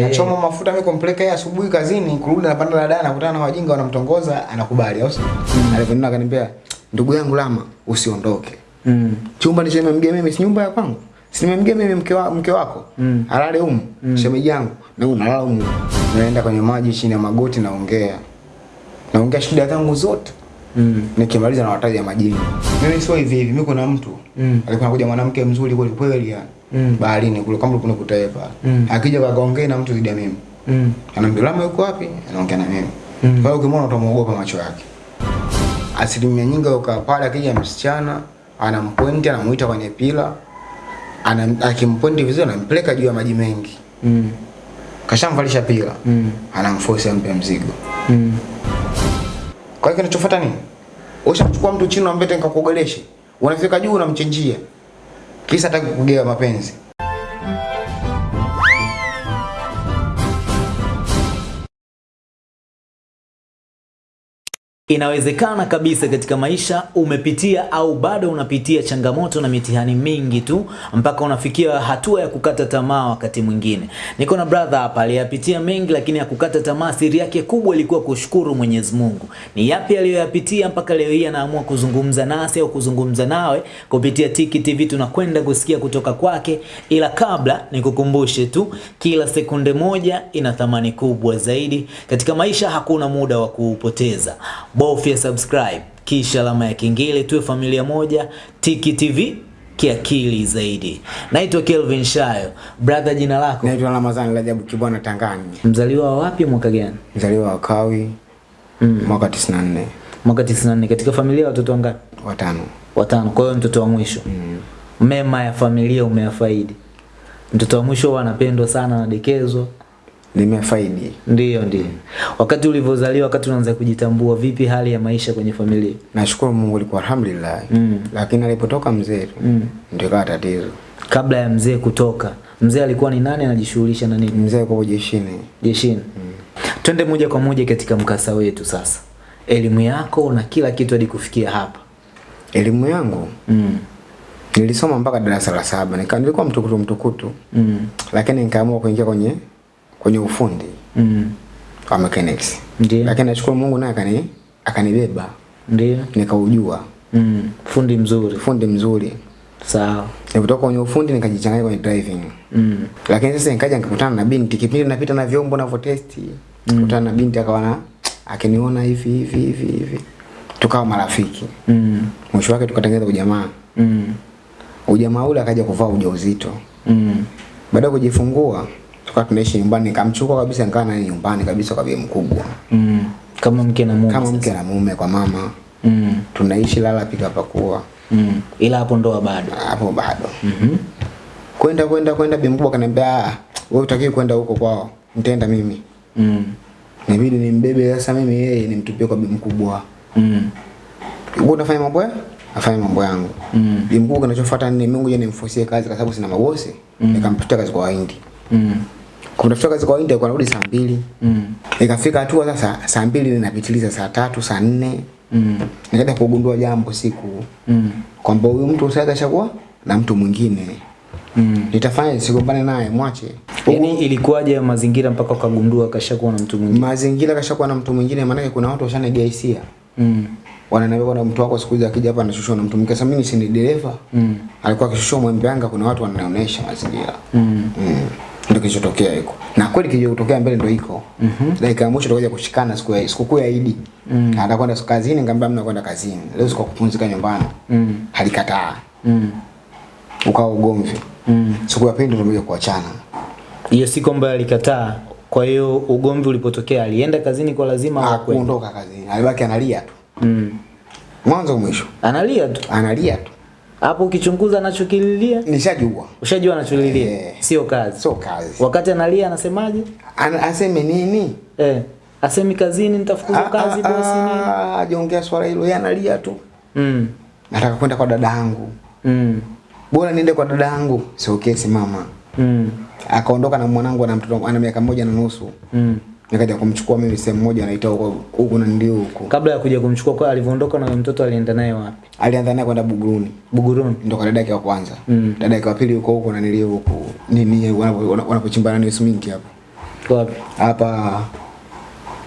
Nachoma mafuta mimi kumpeleka yeye asubuhi kazini, kurudi napanda dada nakutana na wajinga wanamtongoza, anakubali au sio? Mm. Alivyoniona akaniambia, "Ndugu yangu Lama, usiondoke." Mm. Chumba ni nimemgia mimi, si nyumba ya kwangu. Si nimemgia mimi mke, wa, mke wako. Mm. Alale humu, mm. shemeji yangu. Na unalala humu. Naenda kwenye maji chini ya magoti naongea. Naongea shida zangu zote. Mm. Nikimaliza na wataja majini. Mimi sio hivi hivi, mimi kuna mtu. Mm. Alikuwa anakuja mwanamke mzuri kweli kweli yani. Mm. Baharini kule kama kuna kutaepa. Mm. Akija kakaongea na mtu zidi ya mimi. Mm. Lama yuko wapi? Anaongea na mimi. Mm. Kwa hiyo ukimwona utamuogopa macho yake. Asilimia nyingi ukaa pale akija msichana anampointi anamuita kwenye pila ana akimpointi vizuri anampeleka juu ya maji mengi. Mm. Kashamvalisha pila. Mm. Anamforce ampe mzigo. Mm. Kwa hiyo kinachofuata nini? Ushamchukua mtu chini unamleta nikakuogeleshe. Unafika juu unamchenjia. Kisa hata kugea mapenzi. Inawezekana kabisa katika maisha umepitia au bado unapitia changamoto na mitihani mingi tu mpaka unafikia hatua ya kukata tamaa wakati mwingine. Niko na brother hapa aliyapitia mengi lakini hakukata tamaa. Siri yake kubwa ilikuwa kushukuru Mwenyezi Mungu. Ni yapi aliyoyapitia mpaka leo hii anaamua kuzungumza nasi au kuzungumza nawe kupitia Tiki TV tunakwenda kusikia kutoka kwake, ila kabla nikukumbushe tu, kila sekunde moja ina thamani kubwa zaidi katika maisha. Hakuna muda wa kuupoteza bofya subscribe kisha alama ya kengele, tuwe familia moja. Tiki TV kiakili zaidi. Naitwa Kelvin Shayo. Brother, jina lako? Naitwa Ramadhani Rajabu Kibwana Tangani. Mzaliwa wa wapi, mwaka gani? Mzaliwa wa Kawi Mm. mwaka 94 Mwaka 94. Katika familia watoto wangapi? watano. Watano. Kwa hiyo mtoto wa mwisho. Mm. Mema ya familia umeyafaidi. Mtoto wa mwisho huwa anapendwa sana, anadekezwa. Nimefaidi. Ndio, ndio. Wakati ulivyozaliwa, wakati unaanza kujitambua, vipi hali ya maisha kwenye familia? Nashukuru Mungu ilikuwa alhamdulillah. Mm. Lakini alipotoka mzee tu Mm. ndio kawa tatizo. Kabla ya mzee kutoka, mzee alikuwa ni nani? Anajishughulisha na nini? Mzee kwa jeshini. jeshini. Mm. Twende moja kwa moja katika mkasa wetu sasa. Elimu yako na kila kitu hadi kufikia hapa. Elimu yangu Mm. nilisoma mpaka darasa la saba. Nika nilikuwa mtukutu mtukutu. Mm. Lakini nikaamua kuingia kwenye kwenye ufundi Mm. wa mechanics. Ndiyo. Lakini nashukuru Mungu naye akani akanibeba Ndiyo. nikaujua. Mm. Fundi mzuri. Fundi mzuri. Sawa. Nilipotoka kwenye ufundi nikajichanganya kwenye driving. Mm. Lakini sasa nikaja nikakutana na binti kipindi napita na vyombo na testi. Nikakutana na binti akawa na akiniona hivi hivi hivi hivi. Tukawa marafiki. Mm. Mwisho wake tukatengeneza ujamaa. Mm. Ujamaa ule akaja kuvaa ujauzito. Mm. Baada ya kujifungua tukawa tunaishi nyumbani nikamchukua kabisa nikaa naye nyumbani kabisa kwa bibi mkubwa. Mm. Kama mke na mume. Kama mke na mume kwa mama. Mm. Tunaishi lala pika pakua. Mm. Ila hapo ndoa bado. Hapo bado. mm -hmm. Kwenda kwenda kwenda bibi mkubwa kaniambia ah wewe utakiwi kwenda huko kwao. Nitaenda mimi. Mm. nibidi nimbebe sasa mimi yeye nimtupie kwa bibi mkubwa. Mm. Wewe unafanya mambo? Afanye mambo yangu. Mm. Bibi mkubwa kinachofuata ni Mungu yeye nimfusie kazi kwa sababu sina mabosi. Nikamtafutia kazi kwa Wahindi. Mm. Kumtafutia kazi kwa Wahindi kwa saa mbili. Mm. Ikafika hatua sasa saa mbili ninapitiliza saa tatu, saa nne. Mm. Nikaenda kugundua jambo siku Mm. kwamba huyu mtu sasa kashakuwa na mtu mwingine. Mm. Nitafanya sigombane naye mwache. Yaani ilikuwaje ya mazingira mpaka ukagundua kashakuwa na mtu mwingine? Mazingira kashakuwa na mtu mwingine maana kuna watu washanegea hisia. Mm. Wananiambia kuna mtu wako siku hizi akija hapa anashushwa na mtu mwingine. Sasa mimi si ni dereva. Mm. Alikuwa akishushwa mwembe anga kuna watu wananionyesha mazingira. Mm. Mm. Ndio kilichotokea hiko. Na kweli kilichotokea mbele ndio iko. Mhm. Dakika ya mwisho tukaja kushikana siku ya sikukuu ya Idi. Mm. Anataka kwenda kazini nikamwambia mna kwenda kazini. Leo siku kupumzika nyumbani. Mm. Alikataa. Mm. Ukawa ugomvi. Mm. Siku ya pili ndio kuachana. Hiyo siku ambayo alikataa. Kwa hiyo ugomvi ulipotokea alienda kazini kwa lazima au kwenda? Hakuondoka kazini. Alibaki analia tu. Mm. Mwanzo mwisho. Analia tu. Analia tu. Hapo ukichunguza anachokililia, Nishajua. ushajua anacholilia. Eh. Sio kazi. Sio kazi. Wakati analia anasemaje? An aseme nini? Eh. Asemi kazini nitafukuzwa kazi bosi nini? Ajiongea swala hilo, yeye analia tu. Mm. Nataka kwenda kwa dada yangu. Mm. Bora niende kwa dada yangu. Sio kesi mama. Mm. Akaondoka na mwanangu ana mtoto ana miaka moja na nusu. Mm. Nikaja kumchukua mimi sehemu moja anaita huko huko na ndio huko. Kabla ya kuja kumchukua kwa alivyoondoka na mtoto alienda naye wapi? Alianza naye kwenda Buguruni. Buguruni. ndio kwa dada yake wa kwanza. Mm. Dada yake wa pili huko huko na nilio huko. Nini wanapo- wanapochimbana ni siminki hapo. Wapi? hapa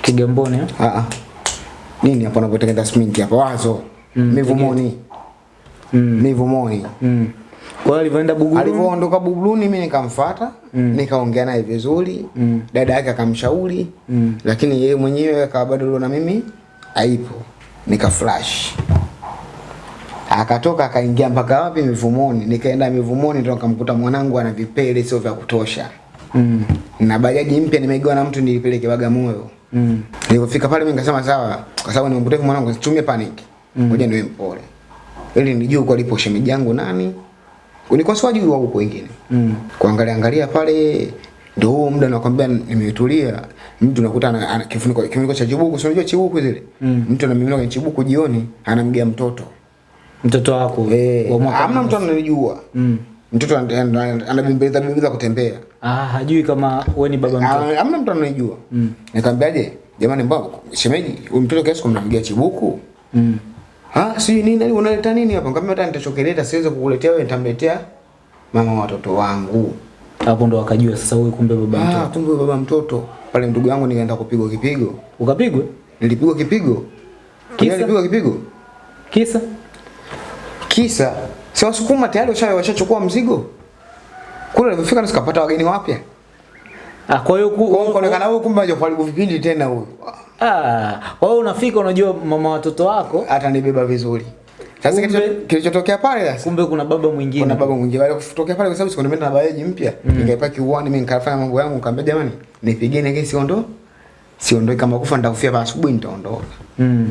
Kigamboni eh? ah, ah. nini hapo wanapotengeneza siminki hapa wazo Mm, mivumoni Mm. mivumoni Mm. Kwa hiyo alivyoenda Buguruni alivyoondoka Buguruni mimi nikamfuata nikaongea naye vizuri Mm. dada yake akamshauri Mm. lakini yeye mwenyewe akawa bado na mimi haipo nika flash akatoka akaingia mpaka wapi mivumoni nikaenda mivumoni ndo nikamkuta mwanangu ana vipele sio vya kutosha Mm. na bajaji mpya nimeigiwa na mtu nilipeleke Bagamoyo Mm. Nilipofika pale mimi nikasema sawa, kwa sababu nimempoteza mwanangu situmie panic. Ngoja niwe mpole. Ili nijue kwa alipo shemeji yangu nani. Ulikuwa siwajui wa huko wengine. Mm. Kuangalia angalia pale ndio huo muda nakwambia nimetulia. Mtu nakuta ana, kifuniko kifuniko cha chibuku, si unajua chibuku zile? Mm. Mtu anamimina kwenye chibuku jioni anamgia mtoto. Mtoto wako Eh, amna hamna mtu ananijua. Mm. Mtoto ana- ana- anabembeleza bembeleza kutembea. Ah, hajui kama wewe ni baba mtoto. amna Hamna mtu ananijua. Mm. Nikamwambiaje? Jamani mbona shemeji, huyu mtoto kiasi kumnamgia chibuku? Mm. Ah, si nini unaleta nini hapa? Nikamwambia hata nitachokeleta siwezi kukuletea wewe, nitamletea mama watoto wangu. Hapo ndo wakajua sasa wewe kumbe baba mtoto. Ah, mtoto. kumbe baba mtoto. Pale ndugu yangu nikaenda kupigwa kipigo. Ukapigwa? Nilipigwa kipigo. Kisa? Kisa nilipigwa kipigo. Kisa? Kisa si wasukuma tayari washa washachukua mzigo. Kule nilipofika nisikapata wageni wapya. Ah, kwa hiyo Kwa kuonekana huyu kumbe haja kuharibu vipindi tena huyu. Ah, kwa hiyo unafika unajua mama watoto wako, atanibeba vizuri. Sasa kilichotokea pale sasa kumbe kuna baba mwingine. kuna baba mwingine wale kutokea pale kwa sababu siko nimeenda na bajaji mpya mm. nikaipaki kiuani mimi nikafanya mambo yangu nikamwambia jamani nipigeni kesi siondo siondoe kama kufa nitakufia pa asubuhi nitaondoka Mm.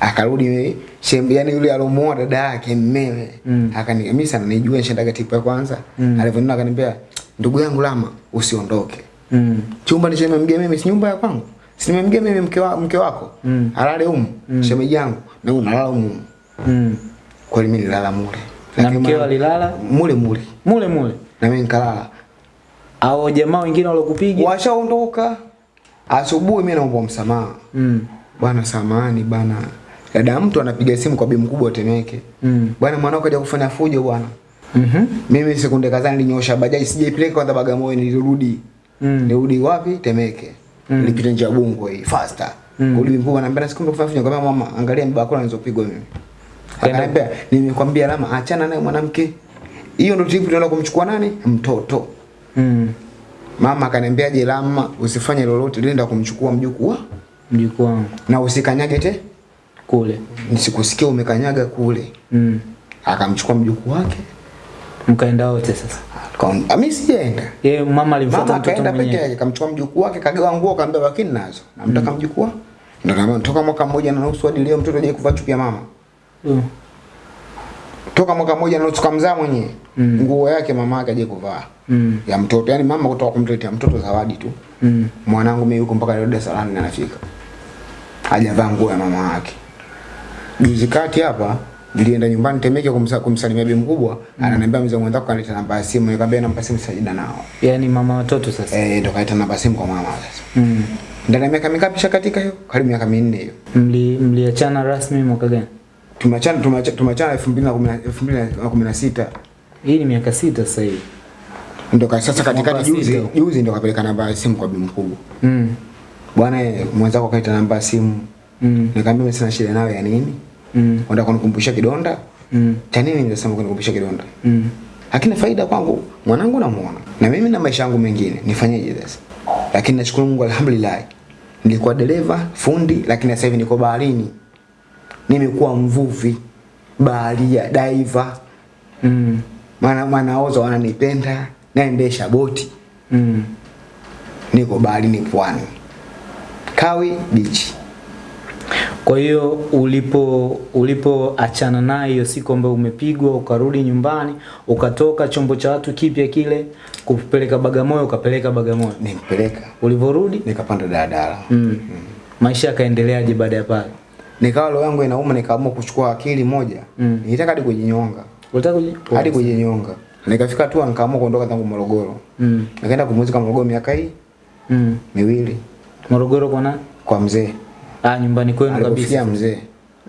akarudi shembe yani yule alomuoa dada yake mmewe Mm. akani mimi sana nijua nishendaga tipu ya kwanza Mm. alivyoniona akaniambia ndugu yangu lama usiondoke Mm. chumba ndicho nimemgia mimi si nyumba ya kwangu si nimemgia mimi mke, wa, mke wako Mm. alale humu Mm. shemeji yangu na unalala humu. Mm. kweli mimi nilala mule Na mke mkeo alilala mule mule mule mule. na mimi nikalala Au jamaa wengine walokupiga washaondoka asubuhi mimi naomba msamaha Mm. bwana samahani bwana dada mtu anapiga simu kwa bibi mkubwa Temeke Mm. bwana mwanao kaja kufanya fujo bwana Mhm. mimi sekunde kadhaa nilinyosha bajaji sijaipeleka kwa Bagamoyo nilirudi Mm. nirudi wapi Temeke Mm. nilipita njia Bungo hii faster Mm. uli anambia ananiambia sikumbe kufanya fujo nikamwambia mama angalia mbaba yako anazopigwa mimi akaniambia nimekwambia lama achana naye mwanamke hiyo ndio trip tunaenda kumchukua nani mtoto Mm. Mama akaniambia je, Lama usifanye lolote, nenda kumchukua mjukuu wa Mjukuu wangu na usikanyage te, kule. nisikusikia umekanyaga kule. Mm. Akamchukua mjukuu wake, Mkaenda wote sasa. kwa mimi sijaenda. Yeye mama alimfuata Mama mtoto akaenda peke mwenyewe. yake, kamchukua mjukuu wake, kagawa nguo, kaambia bakini nazo, namtaka mjukuu wa- ndio kama toka mwaka mmoja na nusu hadi leo mtoto hajawahi kuvaa chupi ya mama. Mm. Toka mwaka mmoja na nusu kamzaa mwenyewe Mm. nguo yake mama yake hajawahi kuvaa Mm. ya mtoto, yani mama kutoka kumletea mtoto zawadi tu. Mm. mwanangu mimi yuko mpaka Dar es Salaam na anafika. Hajavaa nguo ya mama yake. Juzi kati hapa nilienda nyumbani Temeke kumsa, kumsalimia bi mkubwa, mm. ananiambia mzee mwenzako kanileta namba ya simu, nikamwambia namba simu sajida nao. Yaani mama watoto sasa. Eh, ndo kaleta namba simu kwa mama sasa. Mm. Ndani ya miaka mingapi shakatika hiyo? Karibu miaka minne hiyo. Mli mliachana rasmi mwaka gani? Tumeachana tumeachana tumeachana 2016. Hii ni miaka sita sasa hivi. Ndo sasa katika katikati juzi juzi ndo kapeleka namba ya simu kwa bi mkubwa. Mm. Bwana eh, mwenzako kaita namba ya simu. Mm. Nikamwambia sina shida nayo ya nini? Mm. Unataka kunikumbusha kidonda? Mm. cha nini nimesema kunikumbusha kidonda Mm. hakina faida kwangu mwanangu namuona na mimi na maisha yangu mengine nifanyeje sasa lakini nashukuru Mungu alhamdulillah nilikuwa dereva fundi lakini sasa hivi niko baharini nimekuwa mvuvi baharia diver Mm. maana manaoza wananipenda naendesha boti Mm. niko baharini pwani Kawi beach Kwa hiyo ulipo ulipoachana naye hiyo siku ambayo umepigwa ukarudi nyumbani ukatoka chombo cha watu kipya kile kupeleka Bagamoyo ukapeleka Bagamoyo. nimpeleka Ulivorudi nikapanda daladala mm. Mm. maisha yakaendeleaje baada ya pale? nikawa roho yangu inauma nikaamua kuchukua akili moja Mm. nilitaka hadi kujinyonga Ulitaka hadi kujinyonga. Nikafika tu nikaamua kuondoka tangu Morogoro. Mm. Nikaenda kumuzika Morogoro miaka hii Mm. miwili Morogoro kwa nani? kwa mzee. Ah, nyumbani kwenu Alipofia kabisa. mzee,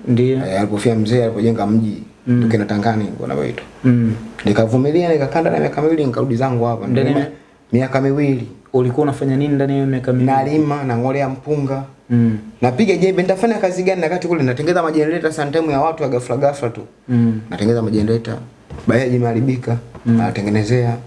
Ndio. E, alipofia mzee alipojenga mji Mm. tukina Tangani wanaoitwa. Mm. Nikavumilia nikakanda na miaka miwili nikarudi zangu hapa. Ndani miaka miwili ulikuwa unafanya nini ndani ya miaka miwili? nalima nang'olea mpunga Mm. napiga jembe nitafanya kazi gani wakati kule natengeza majenereta sometime ya watu ya ghafla ghafla tu Mm. natengeza majenereta bajaji imeharibika natengenezea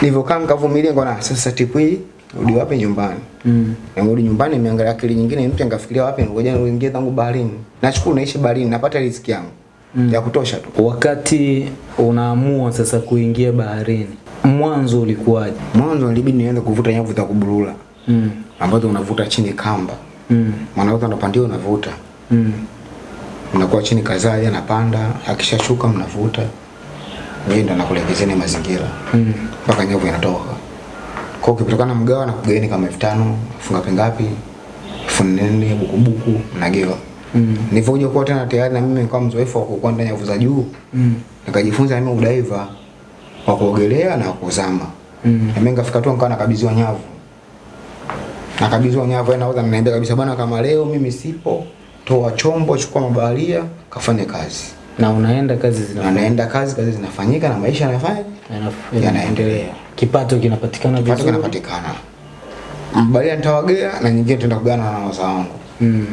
nilivyokaa nikavumilia ngona sasa tipu hii rudi wapi nyumbani Mm. Nimerudi nyumbani nimeangalia akili nyingine mpya nikafikiria wapi ngoja niingie zangu baharini. Nashukuru naishi baharini napata riziki yangu Mm. ya kutosha tu. Wakati unaamua sasa kuingia baharini, mwanzo ulikuwaje? Mwanzo ilibidi nianze kuvuta nyavu za kuburula Mm. ambazo unavuta chini kamba. Mm. Mwanauza unapandia unavuta. Mm. Unakuwa chini kadhaa ya anapanda, akishashuka mnavuta. Yeye ndo nakulegezeni mazingira. Mm. Mpaka nyavu inatoka. Kwa ukipitoka na mgawa na kugaini kama 5000, funga pengapi? Elfu nne bukubuku mnagewa. Mm. Nilivyokuja kuwa tena tayari na mimi nikawa mzoefu wa kupanda nyavu za juu. Mm. nikajifunza mimi udaiva wa kuogelea na kuzama. Mm. Na mimi nikafika tu nikawa nakabidhiwa nyavu. Nakabidhiwa nyavu na nauza naniambia kabisa bwana kama leo mimi sipo, toa chombo, chukua mabaharia, kafanye kazi. Na unaenda kazi zinafanyika. zina kazi, kazi zinafanyika na maisha yanafanya yanaf- yanaendelea. Kipato kinapatikana vizuri. Kipato kinapatikana. Mbalia nitawagea na nyingine tutaenda kugawana na waza wangu. Mm.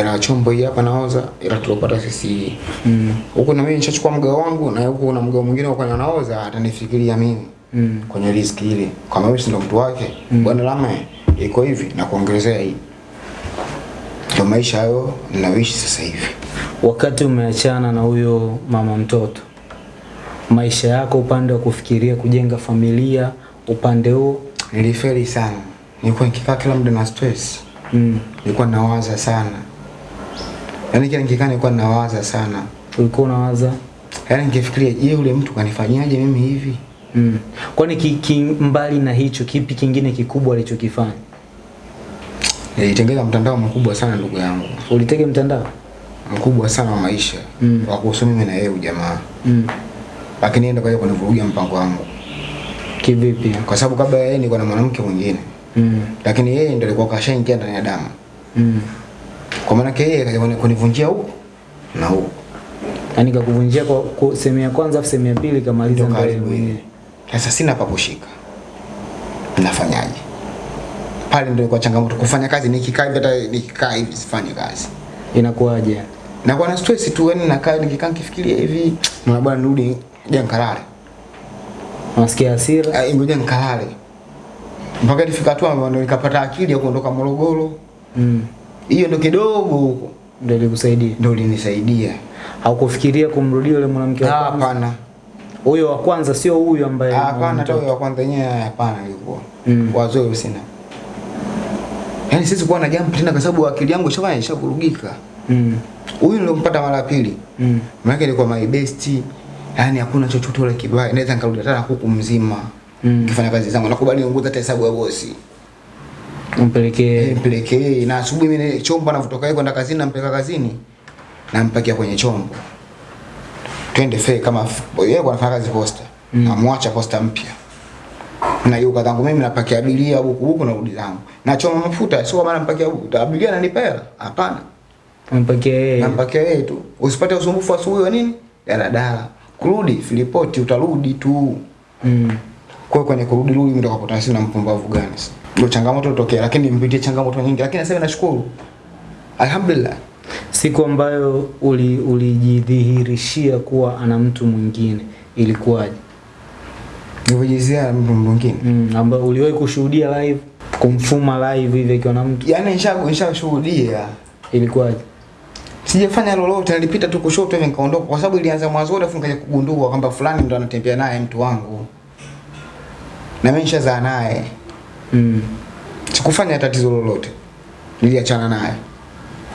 Ila chombo hii hapa naoza, ila tulopata sisi. Mm. Huko na mimi nishachukua mgao wangu na huko na mgao mwingine uko anaoza atanifikiria mimi Mm. kwenye riski ile kama mimi si ndo mtu wake mm. bwana lama iko hivi na kuongezea hii ndio maisha hayo ninayoishi sasa hivi Wakati umeachana na huyo mama mtoto, maisha yako upande wa kufikiria kujenga familia, upande huo? Nilifeli sana. Nilikuwa nikikaa kila muda na stress. Mm. nilikuwa nawaza sana. Yaani kila nikikaa nilikuwa nawaza sana. Ulikuwa unawaza? Yaani nikifikiria je yule mtu kanifanyaje mimi hivi? Mm. Kwani ki, ki, mbali na hicho, kipi kingine kikubwa alichokifanya? nilitengeza mtandao mkubwa sana ndugu yangu. Ulitega mtandao? Mkubwa sana wa maisha. Mm. wa kuhusu mimi na yeye ujamaa mm. Lakini ndio kwa kaja kunivurugia mpango wangu Kivipi? kwa sababu kabla yeye nilikuwa na mwanamke mwingine mm. lakini yeye ndio alikuwa kashaingia ndani ya damu mm. kwa maana yeye kaja kunivunjia huko na huko, Yaani kakuvunjia kwa, kwa sehemu ya kwanza afu sehemu ya pili kamaliza yeye mwenyewe. sasa sina pa kushika nafanyaje pale ndio kwa changamoto kufanya kazi nikikaa hivi hata nikikaa hivi sifanye kazi Inakuwaje? nakuwa na stress tu yani nakaa nikikaa nikifikiria hivi na bwana nirudi ja nikalale Unasikia hasira? Ah, ngoja nikalale mpaka nifika tu ndo nikapata akili ya kuondoka Morogoro mm. hiyo ndo kidogo huko Ndio ilikusaidia. Ndio linisaidia Haukufikiria kumrudia yule mwanamke wa Ah, kwanza? hapana Huyo wa kwanza sio huyu ambaye Ah, hapana hata huyo wa kwanza yenyewe hapana ilikuwa Mm. Wazoe sina yaani sisi kuwa na jambo tena kwa sababu akili yangu ishafanya ishavurugika mm. huyu nilompata mara ya pili mm. maana ilikuwa my best yani hakuna chochote ile kibaya. Naweza nikarudi hata huku kuku mzima. Mm. kifanya kazi zangu nakubali niunguza hata hesabu ya bosi. Mpelekee. Eh, mpelekee. Na asubuhi mimi chombo anavyotoka yeye kwenda kazini nampeleka kazini nampakia kwenye chombo. Twende fe kama yeye anafanya kazi posta Mm. namwacha posta mpya. Na yuko zangu mimi napakia abiria huku huku narudi zangu. Nachoma mafuta sio maana mpakia huku. Abiria ananipa hela? Hapana. Nampakia yeye. nampakia yeye tu. Usipate usumbufu asubuhi wa nini? Daladala kurudi filipoti utarudi tu Mm. kwa kwenye kurudi rudi ndio kwa potasi na mpumbavu gani ndio changamoto tokea lakini mpitie changamoto nyingi lakini sasa na nashukuru alhamdulillah Siku ambayo ulijidhihirishia uli kuwa ana mtu mwingine ilikuwaje? nilivyojizia mtu mwingine Mm. Ambayo uliwahi kushuhudia live kumfuma live hivi akiwa na mtu yani nisha nishashuhudia ilikuwaje? Sijafanya lolote nilipita tu kushoto hivi nikaondoka kwa sababu ilianza mwanzo afu nikaja kugundua kwamba fulani ndo anatembea naye mtu wangu. Na mimi nishazaa naye. Mm. sikufanya tatizo lolote. Niliachana naye.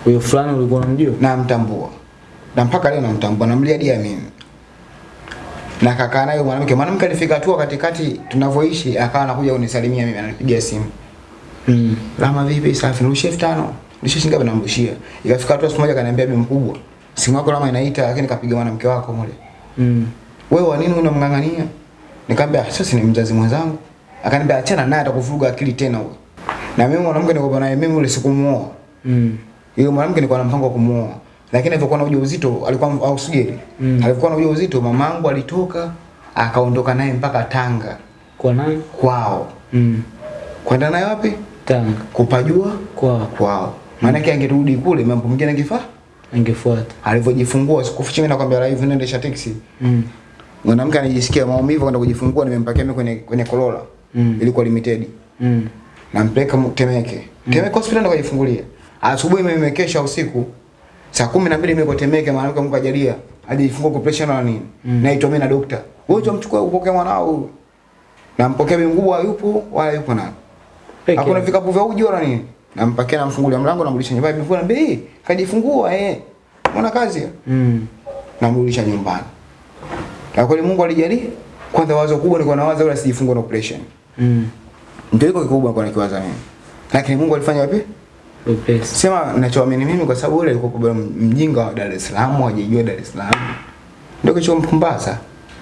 Huyo fulani ulikuwa unamjua? namtambua. Na mpaka leo namtambua namliadia mimi. Na kakaa naye mwanamke. Mwanamke alifika tu katikati tunavyoishi akawa anakuja kunisalimia mimi ananipigia simu. Mm. Lama vipi safi nirushie elfu tano nirushie shinga ngapi namrushia ikafika hatua mmoja moja kaniambia bi mkubwa simu yako lama inaita lakini kapiga mwanamke wako mule Mm. wewe wa nini unamng'ang'ania nikamwambia sasa ni mzazi mwenzangu akaniambia achana naye atakuvuruga akili tena wewe na mimi mwanamke niko naye mimi ule sikumuoa Mm. yule mwanamke nilikuwa na mpango wa kumuoa lakini alipokuwa na ujauzito alikuwa au sijeri. Mm. Alipokuwa na ujauzito mamangu alitoka akaondoka naye mpaka Tanga Kwa nani? kwao. Mm. Kwenda naye wapi? Tanga. Kupajua Kwao. kwao. Maana yake angerudi kule mambo mengine angefaa. Angefuata. Alivyojifungua sikufichi mimi nakwambia live naendesha taxi. Mm. Mwanamke anajisikia maumivu kwenda kujifungua nimempakia mimi kwenye kwenye Corolla. Mm. Ilikuwa limited. Mm. Nampeleka Temeke. Temeke. Temeke hospitali ndo kajifungulia. Asubuhi mimi nimekesha usiku. Saa kumi na mbili niko Temeke mwanamke Mungu ajalia. Ajifungua kwa pressure na nini. Mm. Naitwa mimi na dokta. Wewe utamchukua upokee mwanao huyu. Nampokea mimi mkubwa yupo wala yupo nani. Hakuna vikapu vya uji wala nini. Nampakia namfungulia mlango namrudisha nyumbani. Bibi anambia, "Eh, kajifungua eh. Mbona kazi?" hiyo?" Mm. Namrudisha nyumbani. Na kweli Mungu alijalia. Kwanza wazo kubwa nilikuwa nawaza wala sijifungua na operation. Mm. Ndio iko kikubwa nilikuwa nikiwaza mimi. Lakini Mungu alifanya wapi? Wepesi. Sema ninachoamini mimi kwa sababu yule alikuwa bado mjinga wa Dar es Salaam, hajijua Dar es Salaam. Ndio kichompumbaza.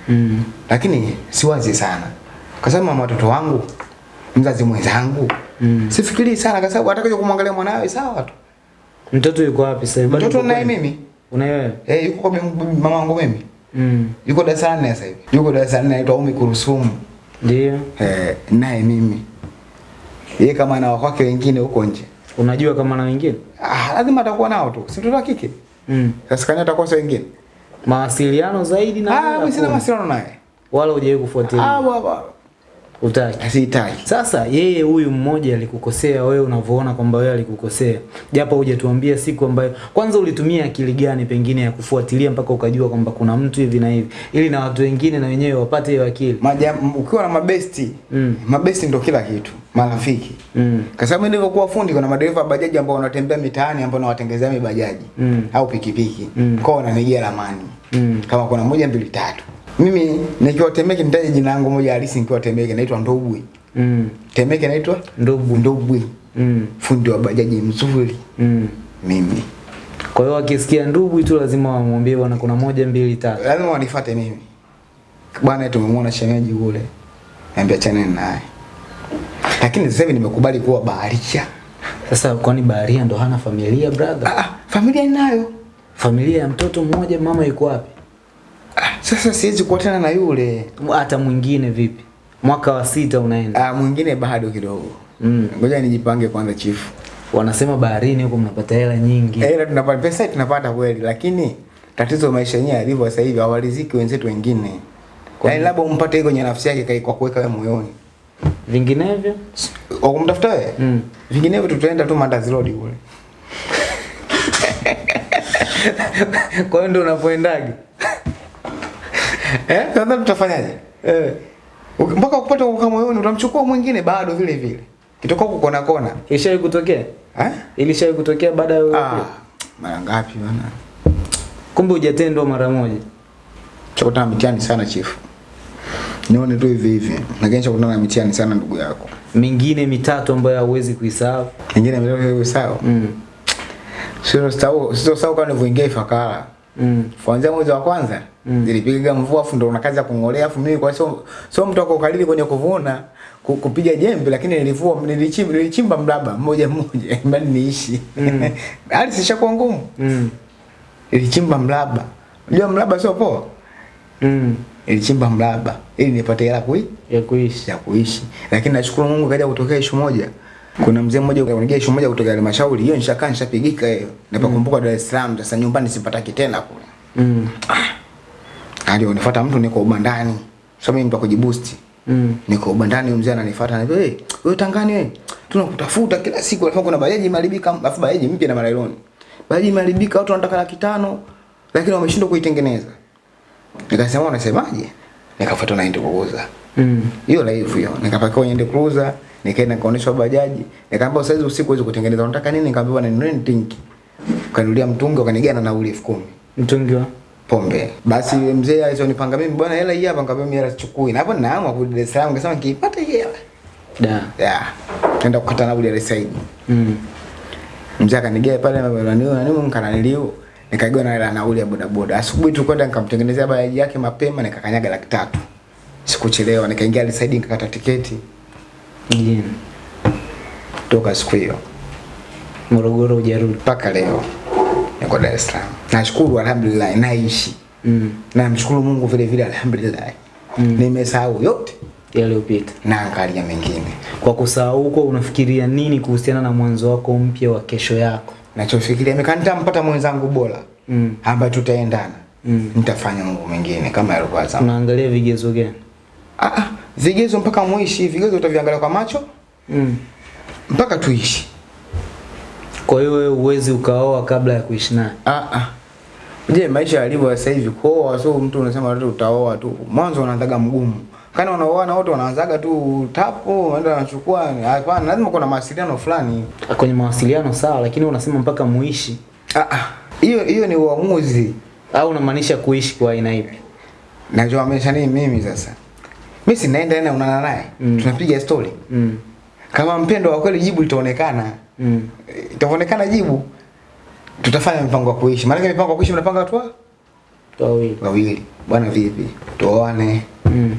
Mm. Lakini siwazi sana. Kwa sababu mama watoto wangu, mzazi mwenzangu, Mm. sifikiri sana kwa sababu atakaje kumwangalia mwanawe sawa tu. Mtoto yuko wapi sasa? hivi? Mtoto naye mimi. Una wewe? Eh, yuko kwa mama wangu mimi. Mm. Yuko darasa la nne sasa hivi. Yuko darasa la nne anaitwa Umi Kurusumu. Ndio. Eh, naye mimi. Yeye kama ana wake wengine huko nje. Unajua kama na wengine? Ah, lazima atakuwa nao tu. Si mtoto wa kike. Mm. Sasa kani atakosa wengine. Mawasiliano zaidi na Ah, mimi sina mawasiliano naye. Wala hujawahi kufuatilia Ah, baba. Utaki. Sihitaji. Sasa yeye huyu mmoja alikukosea wewe unavyoona kwamba wewe alikukosea. Japo hujatuambia siku ambayo kwanza ulitumia akili gani pengine ya kufuatilia mpaka ukajua kwamba kuna mtu hivi na hivi ili na watu wengine na wenyewe wapate hiyo akili. Maja, ukiwa na mabesti Mm. mabesti ndo kila kitu marafiki Mm. kwa sababu nilivyokuwa fundi kuna madereva bajaji ambao wanatembea mitaani ambao nawatengezea mibajaji Mm. au pikipiki Mm. kwao wananijia ramani Mm. kama kuna moja mbili tatu mimi nikiwa Temeke nitaje jina langu moja halisi nikiwa Temeke naitwa Ndobwi Mm. Temeke naitwa Ndobwe Ndobwi Mm. fundi wa bajaji mzuri Mm. mimi Kwa hiyo akisikia Ndobwe tu lazima wamwambie bwana kuna moja mbili tatu. lazima wanifuate mimi bwana tumemwona shemeji kule niambia chana naye lakini sasa hivi nimekubali kuwa baharia Sasa kwani baharia ndo hana familia brother? Ah, ah, familia ninayo. Familia ya mtoto mmoja mama yuko wapi? Sasa siwezi kuwa tena na yule. Hata mwingine vipi? Mwaka wa sita unaenda. Ah, mwingine bado kidogo. Mm. Ngoja nijipange kwanza chifu. Wanasema baharini huko mnapata hela nyingi. Hela tunapata pesa tunapata kweli, lakini tatizo maisha yenyewe yalivyo sasa hivi hawaliziki wenzetu wengine. Kwa Yaani labda umpate hiyo kwenye nafsi yake kai- kwa kuweka wewe moyoni. Vinginevyo? Kwa kumtafuta wewe? Mm. Vinginevyo tutaenda tu Mandazi Road kule. Kwa hiyo ndio unapoendaje? Eh? Sasa tutafanyaje? Eh. Mpaka moyoni utamchukua mwingine bado vile vile. Kitoka huko kona kona. Ilishawahi kutokea? Eh? Ilishawahi kutokea baada ya Ah, mara ngapi? Kumbe hujatendwa mara moja. Chakutana mitiani sana chifu. Nione tu hivi hivi. Lakini chakutana na mitihani sana ndugu yako. Mingine mitatu ambayo hauwezi kuisahau. Mingine mitatu hiyo sawa. Mm. Sio sawa, sio sawa kama nilivyoingia Ifakara. Mm. Kuanzia mwezi wa kwanza Mm. zilipiga mvua afu ndo una kazi ya kungolea afu mimi kwa sio sio mtu wako kalili kwenye kuvuna kupiga jembe lakini nilivua nilichimba nilichimba mraba mmoja mmoja bali niishi. Mm. Hali sishakuwa ngumu. Mm. Nilichimba mraba. Unajua mraba sio poa. Mm. Nilichimba mraba ili nipate hela kui Ya kuishi. ya kuishi. Lakini nashukuru Mungu kaja kutokea ishu moja. Kuna mzee mmoja anaongea ishu moja kutoka halmashauri. Hiyo nishakaa nishapigika hiyo. Napakumbuka Dar es Salaam sasa nyumbani sipataki tena kule. Mm. Ah. Ndio nifuata mtu niko ubandani. Sasa mimi wa kujiboost. Mm. Niko ubandani mzee ananifuata ananiambia, "Hey, wewe tangani wewe. Tunakutafuta kila siku alafu kuna bajaji imeharibika, alafu bajaji mpya na malailoni. Bajaji imeharibika watu wanataka laki tano lakini wameshindwa kuitengeneza." Nikasema unasemaje? Nikafuata na Land Cruiser. Mm. Hiyo live hiyo. Nikapakiwa kwenye Land Cruiser, nikaenda nikaonyeshwa bajaji. Nikaambia saizi usiku huwezi kutengeneza. Unataka nini? nikaambia bwana nini tinki. kanulia mtungi wakanigana na nauli elfu kumi Mtungi wa pombe. Basi yule mzee alizonipanga mimi bwana hela hii hapa nikamwambia mimi hela sichukui. Na hapo ninaamua kurudi Dar es Salaam nikasema nikipata hii hela. da. Yeah. Nenda kukata nauli ya es Mm. Mzee akanigea pale na bwana niyo na nini mkananilio. Nikaigiwa na hela nauli ya bodaboda. Asubuhi tu kwenda nikamtengenezea bajaji yake mapema nikakanyaga laki tatu. Sikuchelewa nikaingia Salaam nikakata tiketi Mjini. toka siku hiyo Morogoro hujarudi. mpaka leo. Niko Dar es Salaam. Nashukuru alhamdulillah naishi. Mm. Na mshukuru Mungu vile vile alhamdulillah. Mm. Nimesahau yote. yaliyopita. na angalia mengine. Kwa kusahau huko, unafikiria nini kuhusiana na mwanzo wako mpya wa kesho yako? Nachofikiria mekanita mpata mwenzangu bora Mm. ambaye tutaendana Mm. nitafanya mambo mengine kama yalikuwa zamani. Unaangalia vigezo gani? Ah, ah, vigezo mpaka muishi, vigezo utaviangalia kwa macho Mm. mpaka tuishi. Kwa hiyo wewe uwezi ukaoa kabla ya kuishi naye. Ah, ah. Je, maisha yalivyo sasa hivi kuoa sio mtu unasema tu utaoa tu. Mwanzo unaanzaga mgumu. Kana wanaoana wote wanaanzaga tu tapo, wanaenda wanachukua. Hapana, lazima kuna mawasiliano fulani. Kwenye mawasiliano sawa, lakini unasema mpaka muishi Ah, ah. Hiyo hiyo ni uamuzi. au unamaanisha kuishi kwa aina ipi? Najua amesha nini mimi sasa. Mimi sinaenda na unana naye. Mm. Tunapiga story. Mm. Kama mpendo wa kweli jibu litaonekana. Mm. Itaonekana jibu. Tutafanya mpango wa kuishi. Maana mpango wa kuishi mnapanga watu wa- Wawili. wawili. Bwana vipi? Tuoane. Mm.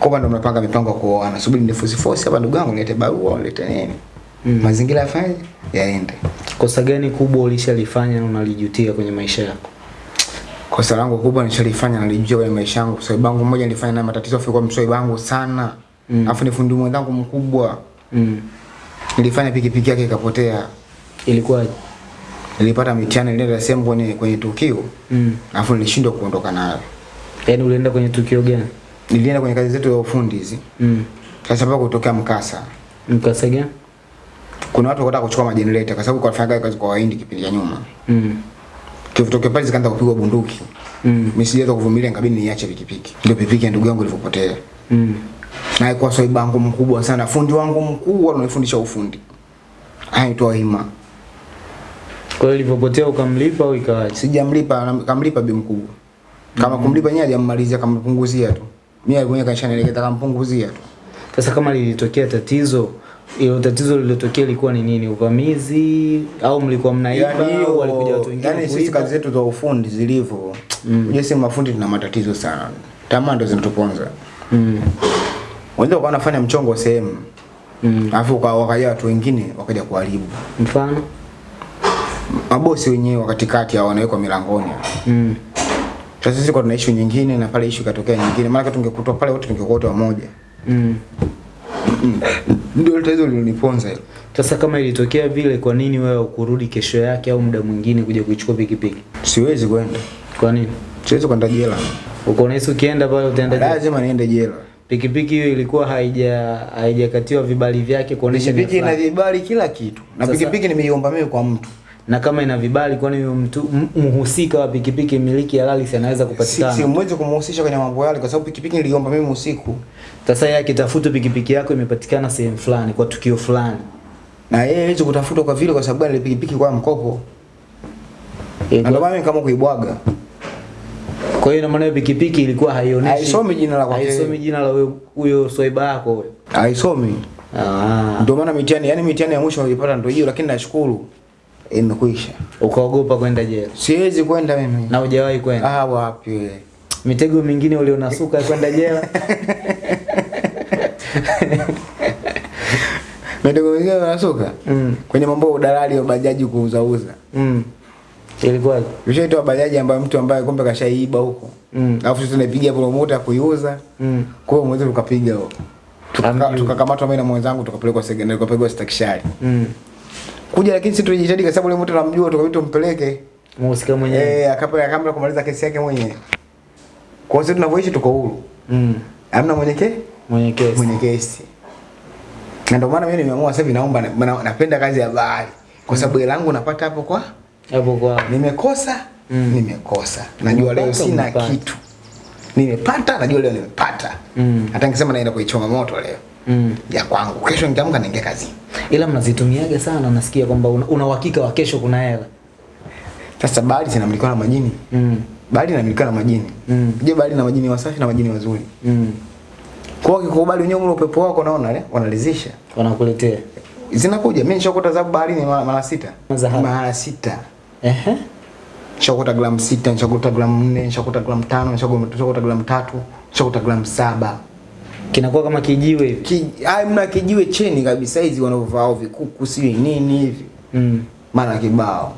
Kwa ndo mnapanga mipango ya kuoana. Subiri nifusi fosi hapa ndugu yangu nilete barua, nilete nini? Mm. Mazingira yafanye yaende. Kosa gani kubwa ulishalifanya na unalijutia kwenye maisha yako? Kosa langu kubwa nishalifanya nalijua kwenye maisha yangu. Swaiba wangu mmoja nilifanya naye matatizo afu kwa mswaiba wangu sana. Mm. Afu ni fundi mwenzangu mkubwa. Mm. Nilifanya pikipiki yake ikapotea. Ilikuwa Nilipata mitihani nilienda sehemu kwenye kwenye tukio. mm. Afu nilishindwa kuondoka nayo. Yaani ulienda kwenye tukio gani? Nilienda kwenye kazi zetu za ufundi hizi. Mm. Sasa sababu kutokea mkasa. Mkasa gani? Kuna watu wakataka kuchukua majenereta kwa sababu kwa fanya kazi kwa Wahindi kipindi cha nyuma. Mm. Kivutokea pale zikaanza kupigwa bunduki. Mm. Mimi sijaweza kuvumilia nikabidi niache pikipiki. Ndio pikipiki ya ndugu yangu ilipopotea. Mm. Na alikuwa swaiba wangu mkubwa sana, fundi wangu mkubwa ananifundisha ufundi. Anaitwa Hima. Kwa hiyo ilipopotea ukamlipa au ikawaje? Sijamlipa, kamlipa bi mkubwa. Kama mm. kumlipa yeye hajammalizia kampunguzia tu. Mimi alikuwa kanishanielekeza kampunguzia tu. Sasa kama lilitokea tatizo, ilo tatizo lililotokea ilikuwa ni nini? Uvamizi au mlikuwa mnaiba au walikuja watu wengine yani sisi kazi zetu za ufundi zilivyo. Mm. Sisi mafundi tuna matatizo sana. Tamaa ndo zinatuponza. Mm. Wenzao kwa wanafanya mchongo sehemu. Mm. Alafu kwa wakaja watu wengine wakaja kuharibu. Mfano? Mabosi wenyewe wa katikati hao wanawekwa milangoni. Mm. Sasa sisi kwa tuna issue nyingine na pale issue ikatokea nyingine. Maana tungekutwa pale wote tungekuwa wote wamoja. Mm. Ndio tatizo liloniponza hilo. Sasa kama ilitokea vile, kwa nini wewe ukurudi kesho yake au muda mwingine kuja kuichukua pikipiki? Siwezi kwenda. Kwa nini? Siwezi kwenda jela. Uko unahisi ukienda pale utaenda jela? Lazima niende jela. Pikipiki hiyo ilikuwa haija haijakatiwa vibali vyake kuonesha Pikipiki ina vibali kila kitu. Na pikipiki nimeiomba mimi kwa mtu. na kama ina vibali, kwani mtu mhusika wa pikipiki miliki halali si anaweza Si, kupatikana? si mwezi kumhusisha kwenye mambo yale kwa sababu pikipiki niliomba mimi usiku. Sasa yeye akitafuta pikipiki yako imepatikana sehemu fulani kwa tukio fulani, Na yeye hizo kutafuta kwa vile kwa sababu ile pikipiki kwa mkopo. Na ndio maana mimi kama kuibwaga. kwa hiyo ina maana pikipiki ilikuwa haionyeshi, Haisomi jina la kwake. haisomi jina la huyo- huyo swaiba yako huyo. Haisomi. Ah, Ndio maana mitihani, yani mitihani ya mwisho nilipata ndio hiyo lakini nashukuru imekwisha. ukaogopa kwenda jela Siwezi kwenda mimi. na hujawahi kwenda? Ah, wapi wewe? Mitego mingine ulionasuka kwenda jela? Mitego wengine wanasuka. Mm. Kwenye mambo ya udalali wa bajaji kuuza uza. Mm. Ilikuwaje? Ushaitoa bajaji ambayo mtu ambaye kumbe kashaiba huko. Mm. Alafu sisi tunapiga promoter kuiuza. Mm. Kwa hiyo mwezi tukapiga huko. Tukakamatwa mimi na mwenzangu tukapelekwa secondary tukapelekwa stakishari. Mm. Kuja lakini sisi tulijitahidi kwa sababu yule mtu tunamjua tukabidi tumpeleke. Mhusika mwenyewe. Eh, akapeleka kamera kumaliza kesi yake mwenyewe. Kwa hiyo sisi tunavyoishi tuko huru. Mm. Hamna mwenye ke? Mwenye kesi. Mwenye kesi. Na ndio maana mimi nimeamua sasa hivi naomba na- na- napenda kazi ya bahari Kwa sababu hela yangu napata hapo kwa Hapo kwa nimekosa Mm. nimekosa. Najua leo sina mpata. kitu. Nimepata najua leo nimepata. Mm. Hata nikisema naenda kuichoma moto leo Mm. ya kwangu. Kesho nikiamka niingia kazi. Ila mnazitumiaga sana, nasikia kwamba una, una uhakika wa kesho kuna hela. Sasa bahari zinamilikiwa na majini. Mm. Bahari inamilikiwa na majini. Mm. Je, bahari na majini wasafi na majini wazuri. Mm. Kwa kikubali wenyewe ule upepo wako naona le wanalizisha. Wanakuletea. Zinakuja. Mimi nishakuta zabu baharini mara, mara sita. Mara sita. Ehe. Nishakuta gramu sita, nishakuta gramu nne, nishakuta gramu tano, nishakuta gramu tatu, nishakuta gramu saba. Kinakuwa kama kijiwe hivi. Ki, ai mna kijiwe cheni kabisa hizi wanaovaa vikuku sio nini hivi. Mm. Mara kibao.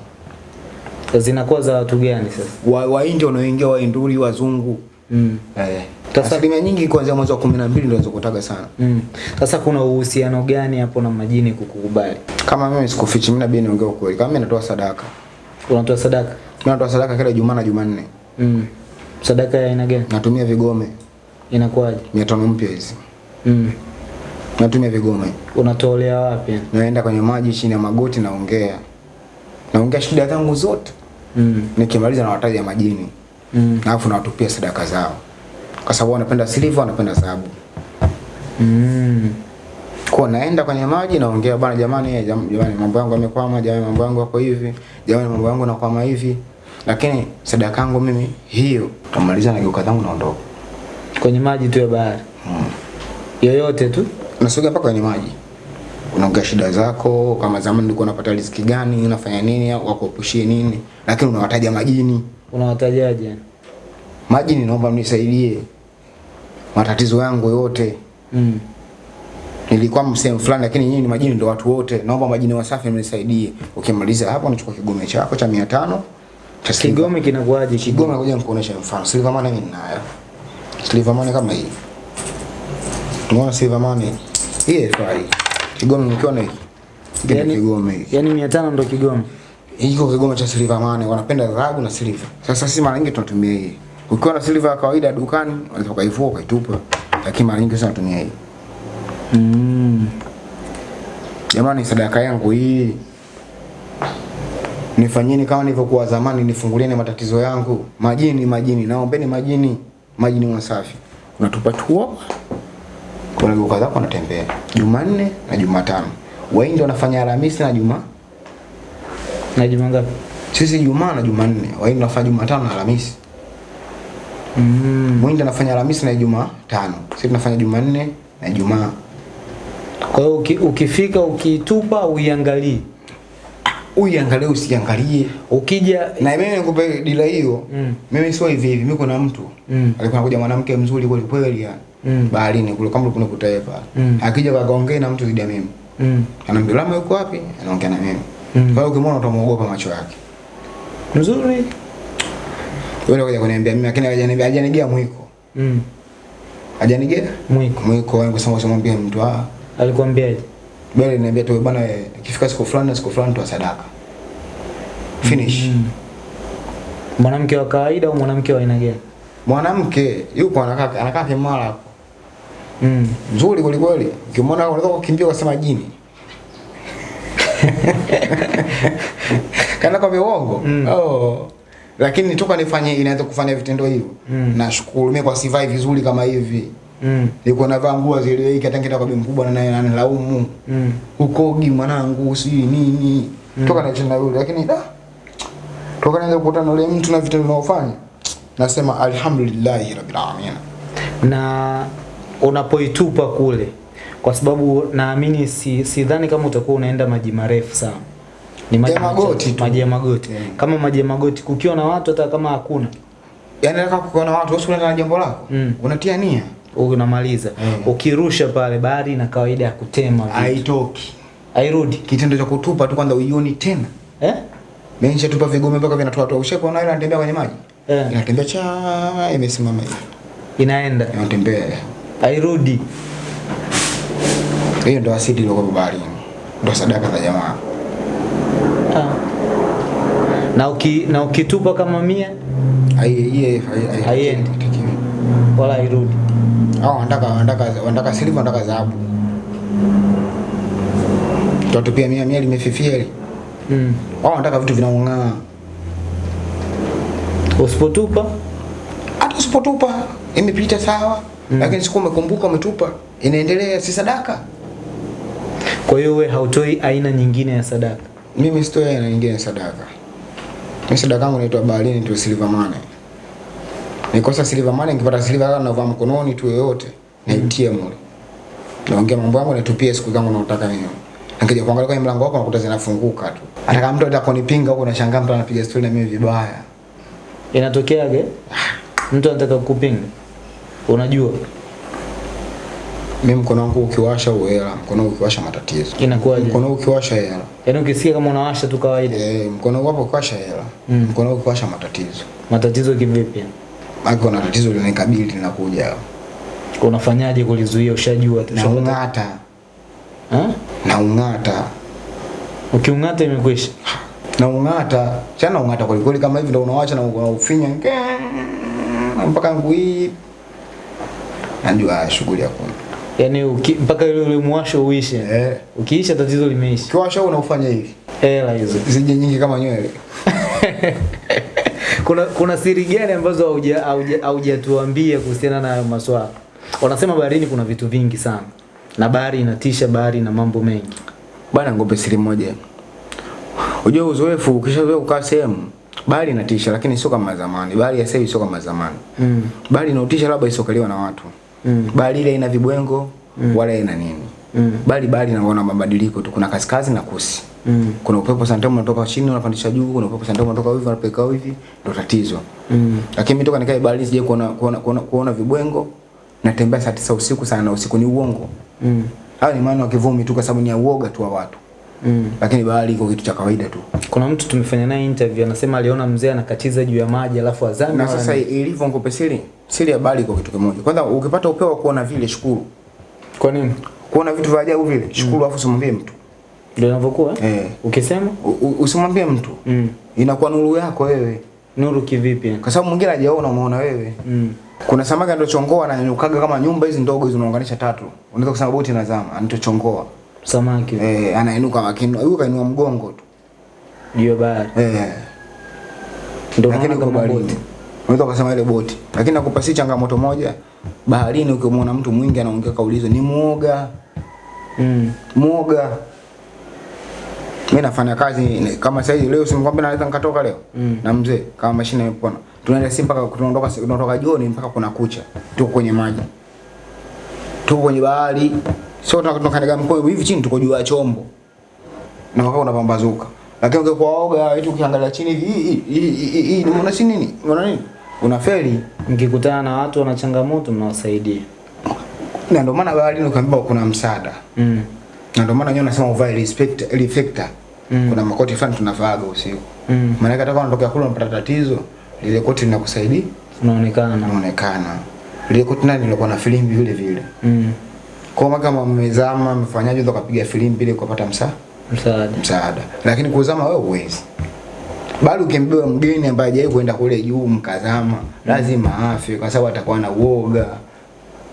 Zinakuwa za watu gani sasa? Wa India wanaoingia wa Wainduri wazungu. Mm. Eh. Asilimia nyingi kuanzia mwezi wa 12 ndio zinazokutaga sana. Mm. Sasa kuna uhusiano gani hapo na majini kukukubali? Kama mimi sikufichi, mimi nabii niongee ukweli. Kama mimi natoa sadaka. Unatoa sadaka? Mimi natoa sadaka kila Jumaa na Jumanne. Mm. Sadaka ya aina gani? Natumia vigome Inakuwaje? 500 mpya hizi. Mm. Natumia vigome. Unatolea wapi? Naenda kwenye maji chini ya magoti naongea. Naongea shida zangu zote. Mm. Nikimaliza na wataja majini. Mm. Alafu nawatupia sadaka zao. Kwa sababu wanapenda silver, wanapenda dhahabu. Mm. Kwa naenda kwenye maji naongea bwana, jamani, eh, jam- jamani, mambo yangu yamekwama, jamani, mambo yangu yako hivi, jamani, mambo yangu yanakwama hivi. Lakini sadaka yangu mimi hiyo, tamaliza na geuka zangu naondoka. Kwenye maji tu ya bahari. Hmm. Yoyote tu. nasoga mpaka kwenye maji. Unaongea shida zako, kama zamani ulikuwa unapata riziki gani, unafanya nini, wakuepushie nini, lakini unawataja majini. Unawatajaje? Majini, naomba mnisaidie matatizo yangu yote. Mm. nilikuwa sehemu fulani lakini nyinyi ni majini ndio watu wote naomba majini wasafi mnisaidie ukimaliza hapo unachukua kigome chako cha 500 cha. Kigome kinakuaje? kigome nakuja nikuonesha mfano silver money mimi ninayo silver money kama hii unaona silver money hii haifai kigome mkiona hiki hiki Yaani- kigome Yaani 500 ndio kigome. Hiko kigoma cha silver mane, wanapenda dhahabu na silver sasa sisi mara nyingi tunatumia hii ukiwa na silver ya kawaida dukani unaweza ukaivua ukaitupa lakini mara nyingi sana tunatumia hii Mm. Jamani, sadaka yangu hii nifanyeni kama nilivyokuwa zamani, nifungulieni matatizo yangu. Majini, majini, naombeni majini, majini wasafi. Unatupa tuo, kuna geuka zako unatembea Jumanne na Jumatano. wengi wanafanya Alhamisi na Juma, Na juma ngapi? sisi Jumaa na Jumanne. nafanya juma Jumatano na Alhamisi. Mm. Muhindi anafanya Alhamisi na Jumatano, sisi tunafanya Jumanne na Ijumaa. Kwa hiyo uki, ukifika ukitupa uiangalie. Uiangalie usiangalie. Ukija na mimi nikupe dila hiyo Mm. mimi sio hivi hivi mimi kuna mtu Mm. alikuwa anakuja mwanamke mzuri kweli kweli yani Mm. baharini kule kama kuna kutaepa Mm. akija kakaongea na mtu zidi ya mimi Mm. anaambia lama yuko wapi anaongea na mimi Mm. kwa hiyo ukimwona utamuogopa macho yake Nzuri. wewe unakuja kuniambia mimi lakini hajaniambia hajanigia mwiko Mm. hajanigia Mwiko. mwiko wangu sasa usimwambie mtu ah Alikwambiaje? bali niambia tu bwana ikifika siku fulani na siku fulani tu sadaka finish Mm. Mwanamke wa kawaida au mwanamke wa aina gani? mwanamke yuko anakaa anakaa kimara hapo Mm. Nzuri kweli kweli. Ukimwona unaweza kukimbia ukasema jini. Kana kwa uongo. Mm. Oh. Lakini toka nifanye inaweza kufanya vitendo hivyo. Mm. Nashukuru mimi kwa sivai vizuri kama hivi. Mm. Niko navaa nguo zile hiki hata ngita kwa bibi mkubwa na naye ananilaumu. Mm. Ukogi mwanangu si nini. Mm. Toka na chana yule lakini da. Toka naanza kukutana na yule mtu na vitendo vinaofanya. Nasema alhamdulillah rabbil alamin. na unapoitupa kule kwa sababu naamini si sidhani kama utakuwa unaenda maji marefu sana ni maji Ya magoti tu. maji ya magoti Yeah. kama maji ya magoti kukiwa na watu hata kama hakuna yani nataka na watu wewe unaenda na jambo lako. Mm. Unatia nia. unamaliza Yeah. ukirusha pale bahari na kawaida ya kutema haitoki. hairudi Kitendo cha kutupa tu kwanza uioni tena. eh? Mimi nishatupa vigome mpaka vinatoa toa. Ushaona ile anatembea kwenye maji? Eh. Inatembea cha imesimama hivi. inaenda Inatembea. hairudi Hiyo ndo asidi iliyokuwa baharini. Ndo sadaka za jamaa. ah. na, uki, na ukitupa kama mia Haiendi. wala hairudi Hao wanataka wanataka wanataka silver wanataka dhahabu. Tutapia mia mia limefifia ile. mm. Hao wanataka vitu vinaong'aa. usipotupa Hata usipotupa imepita sawa. mm. Lakini siku umekumbuka umetupa inaendelea si sadaka. Kwa hiyo wewe hautoi aina nyingine ya sadaka Mimi sitoi aina nyingine ya sadaka. Mimi sadaka yangu inaitwa baharini tu silver money. Nikosa silver money nikipata silver kama navaa mkononi tu yoyote naitia mule. Naongea mambo yangu natupia siku zangu naotaka mimi. Nikija kuangalia kwenye mlango wako nakuta zinafunguka tu. Hata kama mtu atakonipinga huko nashangaa mtu anapiga story na mimi vibaya. inatokeaje mtu anataka kukupinga unajua Mimi mkono wangu ukiwasha uhela, mkono wangu ukiwasha matatizo. inakuwaje Mkono ukiwasha hela. yaani ukisikia kama unawasha tu kawaida Eh, mkono hapo ukiwasha hela. Mm. Mkono wangu ukiwasha matatizo. matatizo kivipi Maana kuna tatizo linanikabili linakuja. Unafanyaje kulizuia? Ushajua tu. Na ushapata- ung'ata, Ha? na ung'ata. Ukiung'ata imekwisha. Na ung'ata, chana ung'ata kweli kweli kama hivi ndio unawacha na unaufinya mpaka ngui. Najua shughuli ya Yaani mpaka ile ule mwasho uishe. Eh. Ukiisha tatizo limeisha. Kiwasho unaufanya hivi. Hela hizo. Zije nyingi kama nywele. kuna kuna siri gani ambazo hauja- hauja- haujatuambia kuhusiana na hayo maswala? Wanasema baharini kuna vitu vingi sana. Na bahari inatisha, bahari na mambo mengi. Bwana ngope siri moja. Unajua uzoefu ukishazoea kukaa sehemu bahari inatisha lakini sio kama zamani. Bahari ya sasa sio kama zamani. Mm. Bahari inaotisha labda isokaliwa na watu. Mm. Bahari ile ina vibwengo mm. wala ina nini. Mm. bali bali naona mabadiliko tu. Kuna kaskazi na kusi. Mm. Kuna upepo santamu unatoka chini unapandisha juu, kuna upepo santamu unatoka hivi unapeleka hivi, ndio tatizo. Mm. Lakini mimi toka nikae bahari sije kuona kuona, kuona, kuona vibwengo. Natembea saa tisa usiku sana usiku ni uongo. Mm. Hayo ni maana wakivumi tu kwa sababu ni ya uoga tu wa watu. Mm. Lakini bahari iko kitu cha kawaida tu. Kuna mtu tumefanya naye interview anasema aliona mzee anakatiza juu ya maji alafu azame. Na sasa ilivyo ngope siri, ya bahari iko kitu kimoja. Kwanza ukipata upewa kuona vile shukuru. kwa nini? Kuona vitu vya ajabu vile, shukuru afu usimwambie mtu. Ndio inavyokuwa? Eh. Ukisema U- u- Usimwambie mtu. mm. Inakuwa nuru yako wewe. Nuru kivipi? Kwa sababu mwingine hajaona umeona wewe. Mm. Kuna samaki anatochongoa ananyukaga kama nyumba hizi ndogo hizo unaunganisha tatu. Unaweza kusema boti inazama, anatochongoa. Samaki Eh, anainuka lakini Huyu kainua mgongo tu. juu ya bahari. Eh. Ndio maana kama boti. Unaweza kusema ile boti. Lakini nakupa si changamoto moja. Baharini ukimwona mtu mwingi anaongea kaulizo ni muoga. Mm. Muoga. Mimi nafanya kazi kama sasa hivi leo simkwambia naweza nikatoka leo. Mm. Na mzee kama mashine imepona. Tunaenda si mpaka tunaondoka tunatoka jioni mpaka kuna kucha. Tuko kwenye maji. Tuko kwenye bahari. Sio tunakanyaga mkono hivi chini tuko juu ya chombo. Na wakati unapambazuka. Lakini ungekuwa oga eti ukiangalia chini hivi hii hii hii hii unaona si nini? Unaona nini? Unafeli. Mkikutana na watu wana changamoto mnawasaidia. Na ndio maana baharini ukiambiwa kuna msaada. Mm. Na ndio maana nyinyi nasema uvae respect reflector. Mm. Kuna makoti fulani tunavaaga usiku. Mm. Maana hata kama unatokea kule unapata tatizo, lile koti linakusaidia Unaonekana. unaonekana. Lile koti nani lilikuwa na filimbi vile vile. Mm. Kwa maana kama mmezama mfanyaje ndo kapiga filimbi ile kupata msa Msaada. msaada. Lakini kuzama wewe huwezi. Bali ukimbeba mgeni ambaye hajawahi kwenda kule juu mkazama, lazima afe kwa sababu atakuwa na uoga.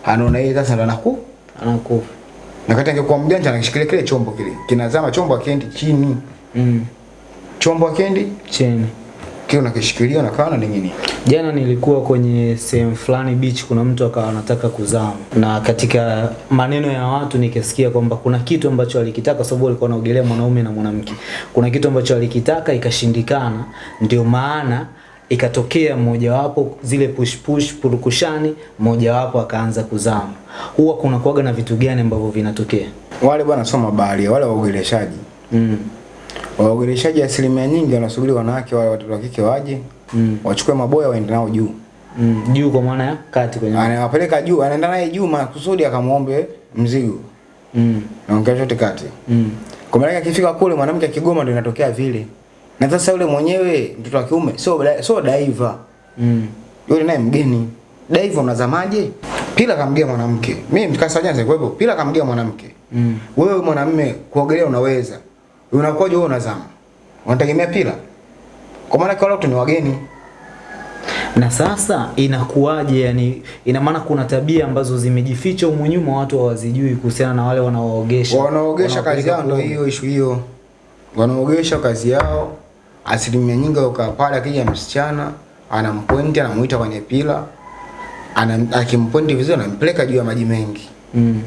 Anaona yeye sasa ndo anaku Anakufa. na kati angekuwa mjanja anakishikilia kile chombo kile. Kinazama chombo akiendi chini. Mm. Chombo akiendi Cheni. Kile unakishikilia na kana na ningine. Jana nilikuwa kwenye sehemu fulani beach, kuna mtu akawa anataka kuzama, na katika maneno ya watu nikasikia kwamba kuna kitu ambacho alikitaka, kwa sababu alikuwa anaogelea mwanaume na mwanamke. Kuna kitu ambacho alikitaka ikashindikana, ndio maana ikatokea mmojawapo zile push push purukushani, mmojawapo akaanza kuzama. Huwa kuna kuaga na vitu gani ambavyo vinatokea? Wale bwana soma bahari, wale waogeleshaji. Mm. Waogeleshaji asilimia nyingi wanasubiri wanawake wale watoto wa kike waje, Mm. wachukue maboya waende nao juu. Mm. Juu kwa maana ya kati kwenye Anawapeleka juu, anaenda naye juu makusudi akamwombe mzigo. mm. Naongea chote kati. Mm. Kwa maana akifika kule mwanamke akigoma ndio inatokea vile. Na sasa yule mwenyewe mtoto wa kiume sio sio daiva Mm. Yule naye mgeni. daiva unazamaje? Pila kamgia mwanamke. Mimi mkasa jana kwa pila kamgia mwanamke. Mm. Wewe mwanamume kuogelea unaweza. Unakuwaje wewe unazama? Unategemea pila? Kwa maana kwa watu ni wageni. Na sasa inakuwaje? Yani ina maana kuna tabia ambazo zimejificha humu nyuma, watu hawazijui kuhusiana na wale wanaoogesha. Wanaogesha kazi yao ndio hiyo ishu hiyo. Wanaogesha kazi yao. Asilimia nyingi ukaa pale akija msichana anampointi anamuita kwenye pila. Ana akimpointi vizuri anampeleka juu ya maji mengi. Mm.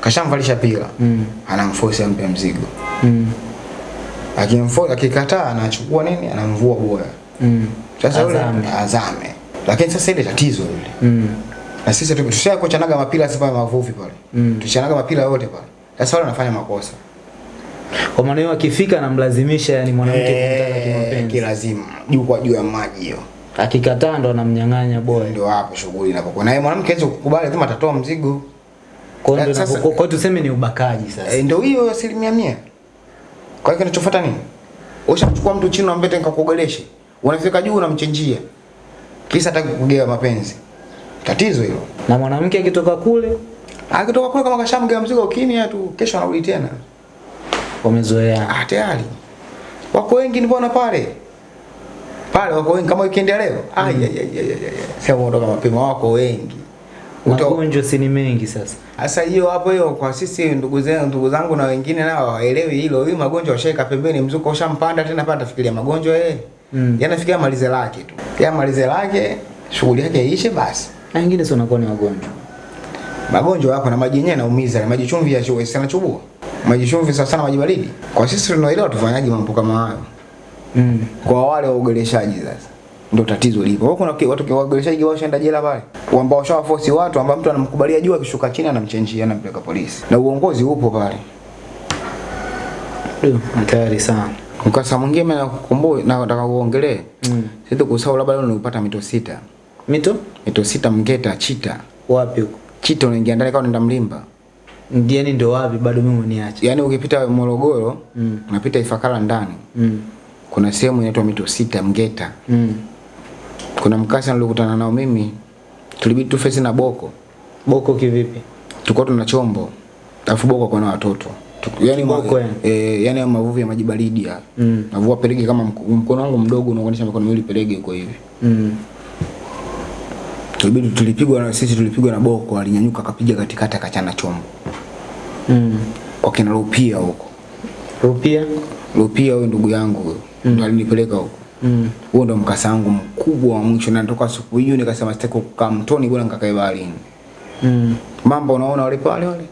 Kashamvalisha pila. Mm. Anamforce ampe mzigo. Mm. Akimforce akikataa anachukua nini? Anamvua boya. Mm. Sasa yule Azame. azame. Lakini sasa ile tatizo ile. Mm. Na sisi tu- tushakuchanaga mapira sasa mavuvi pale. Mm. Tuchanaga mapira yote pale. Sasa wale wanafanya makosa. Kwa maana hiyo akifika anamlazimisha yani mwanamke kumtaka kimapenzi. kilazima juu kwa juu ya maji hiyo. Akikataa ndo anamnyang'anya boy. Ndio hapo shughuli inapokuwa. Na yeye mwanamke hawezi kukubali, lazima atatoa mzigo. Kwa hiyo tuseme ni ubakaji sasa. e, ndio hiyo asilimia mia. Kwa hiyo kinachofuata nini? Ushamchukua mtu chini unamleta nikakuogeleshe. Unafika juu unamchenjia. Kisa hataki kugea mapenzi. Tatizo hilo. Na mwanamke akitoka kule Akitoka kule kama kashamgea mzigo kimya tu, kesho anarudi tena. Wamezoea. Ah, tayari. Wako wengi mbona pale? Pale wako wengi kama weekend ya leo. Ai ai ai ai. ya. Sasa kutoka mapema wako wengi. Magonjwa si ni mengi sasa. Sasa hiyo hapo hiyo kwa sisi ndugu zangu ndugu zangu na wengine nao hawaelewi hilo. Hii magonjwa washaika pembeni, mzuko ushampanda tena pata tafikiria magonjwa yeye. Mm. Yanafikia malize lake tu. Ya malize lake, shughuli yake iishe basi. Na wengine sio nakuwa ni magonjwa. Magonjwa yako na maji yenyewe yanaumiza, na maji chumvi ya chua sana chubua. Maji chumvi sana sana maji baridi. Kwa sisi tunaelewa tufanyaje mambo kama hayo. Mm. Kwa wale waogeleshaji sasa ndio tatizo lipo. Wako kuna watu waogeleshaji wao washaenda jela pale. Ambao washawaforce watu ambao mtu anamkubalia juu akishuka chini anamchenjia anampeleka polisi. Na uongozi upo pale. Ndio, Hatari sana. Mkasa mwingine mimi nakukumbua na nataka uongelee. Mm. Sisi kusahau labda leo nilipata mito sita. Mito Mito sita Mgeta Chita. wapi huko? Chita unaingia ndani kama unaenda Mlimba. Ndiani ndo wapi bado mimi uniache. Yaani ukipita Morogoro, Mm. unapita Ifakara ndani. Mm. Kuna sehemu inaitwa mito sita Mgeta. Mm. Kuna mkasa nilikutana nao mimi. Tulibidi tufesi na Boko. Boko kivipi? Tulikuwa tuna chombo. Alafu Boko kwa na watoto. yani Yaani Boko yani? eh, mavuvi ya maji baridi ya. Mm. Navua pelege kama mkono wangu mdogo unaonyesha mikono miwili pelege kwa hivi. Mm. Tulibidi tulipigwa na sisi tulipigwa na Boko alinyanyuka akapiga katikati akachana chombo. Mm. Wakina Rupia huko. Rupia? Rupia huyo ndugu yangu huyo. Ndo alinipeleka huko. Mm. Huo ndo mkasa wangu mkubwa wa mwisho na natoka siku hiyo nikasema sitaki kukaa mtoni bora nikakae baharini. Mm. Mambo unaona wale pale wale.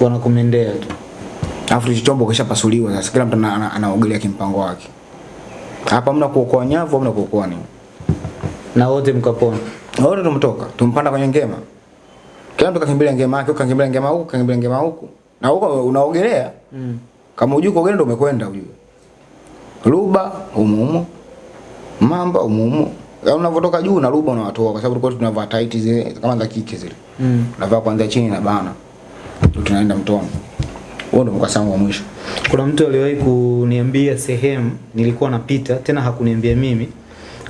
Wanakumendea tu. Alafu chombo kishapasuliwa sasa kila mtu ana- ana- anaogelea kimpango wake. Hapa mna kuokoa nyavu, mna kuokoa nini? Na wote mkapona. Na wote tumtoka, tumpanda kwenye ngema. Kila mtu kakimbilia ngema yake, kakimbilia ngema huku, kakimbilia ngema huku. Na huko unaogelea. Mm. Kama hujui kuogelea ndio umekwenda ujue. Ruba humo. Mamba humo humo. Yaani unavotoka juu na ruba unawatoa kwa sababu tulikuwa tunavaa tight zile kama za kike zile. Mm. Unavaa kwanza chini na bana. Tunaenda mtoni. Huo ndo mkasa wa mwisho. Kuna mtu aliwahi kuniambia sehemu nilikuwa napita, tena hakuniambia mimi.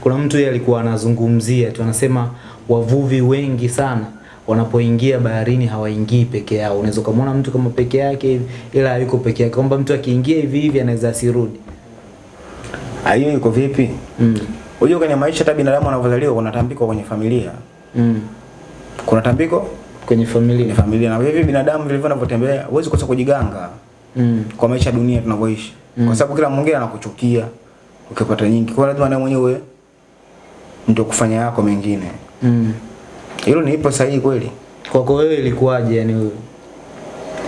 Kuna mtu yeye alikuwa anazungumzia tu, anasema wavuvi wengi sana wanapoingia baharini hawaingii peke yao. Unaweza ukamwona mtu kama peke yake hivi, ila hayuko peke yake, kwamba mtu akiingia hivi hivi anaweza asirudi. Ah, hiyo iko vipi? Mm. Unajua kwenye maisha hata binadamu anavyozaliwa kuna tambiko kwenye familia. Mm. Kuna tambiko Kwenye familia. kwenye familia. na hivi binadamu vilivyo vinavyotembea huwezi kosa kujiganga Mm. kwa maisha dunia tunavyoishi. Kwa sababu kila mwingine anakuchukia ukipata nyingi. Kwa lazima na mwenyewe ndio kufanya yako mengine. Mm. Hilo ni ipo sahihi kweli. Kwako wewe ilikuwaje yani wewe?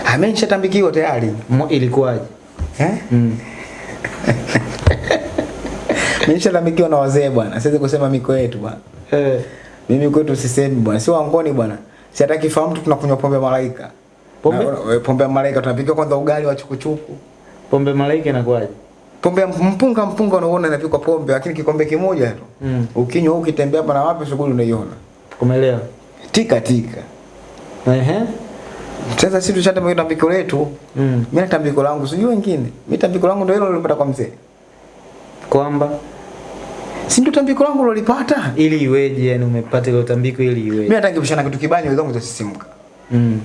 Amenishatambikiwa tayari. Mo- Ilikuwaje? Eh? Mm. Nimeshatambikiwa na wazee bwana. Siwezi kusema miko yetu bwana. Eh. Mimi kwetu sisemi bwana. Si wangoni bwana. Si hata kifahamu tu tunakunywa pombe malaika. Pombe? Na- we, pombe ya malaika tunapikia kwanza ugali wa chukuchuku. Pombe malaika inakuwaje? Pombe mpunga mpunga unaona inapikwa pombe lakini kikombe kimoja tu. Mm. Ukinywa ukitembea hapa na wapi shughuli unaiona. Umeelewa? Tika tika. Ehe. Sasa sisi tushatambia tambiko letu. Mm. Mimi na tambiko langu sijui wengine. Mimi tambiko langu ndio hilo nilipata kwa mzee. Kwamba Si ndio tambiko langu lolipata? ili iweje yani umepata ile tambiko ili Mimi hata nikipishana kitu kibaya wenzangu zitasisimka. Mm.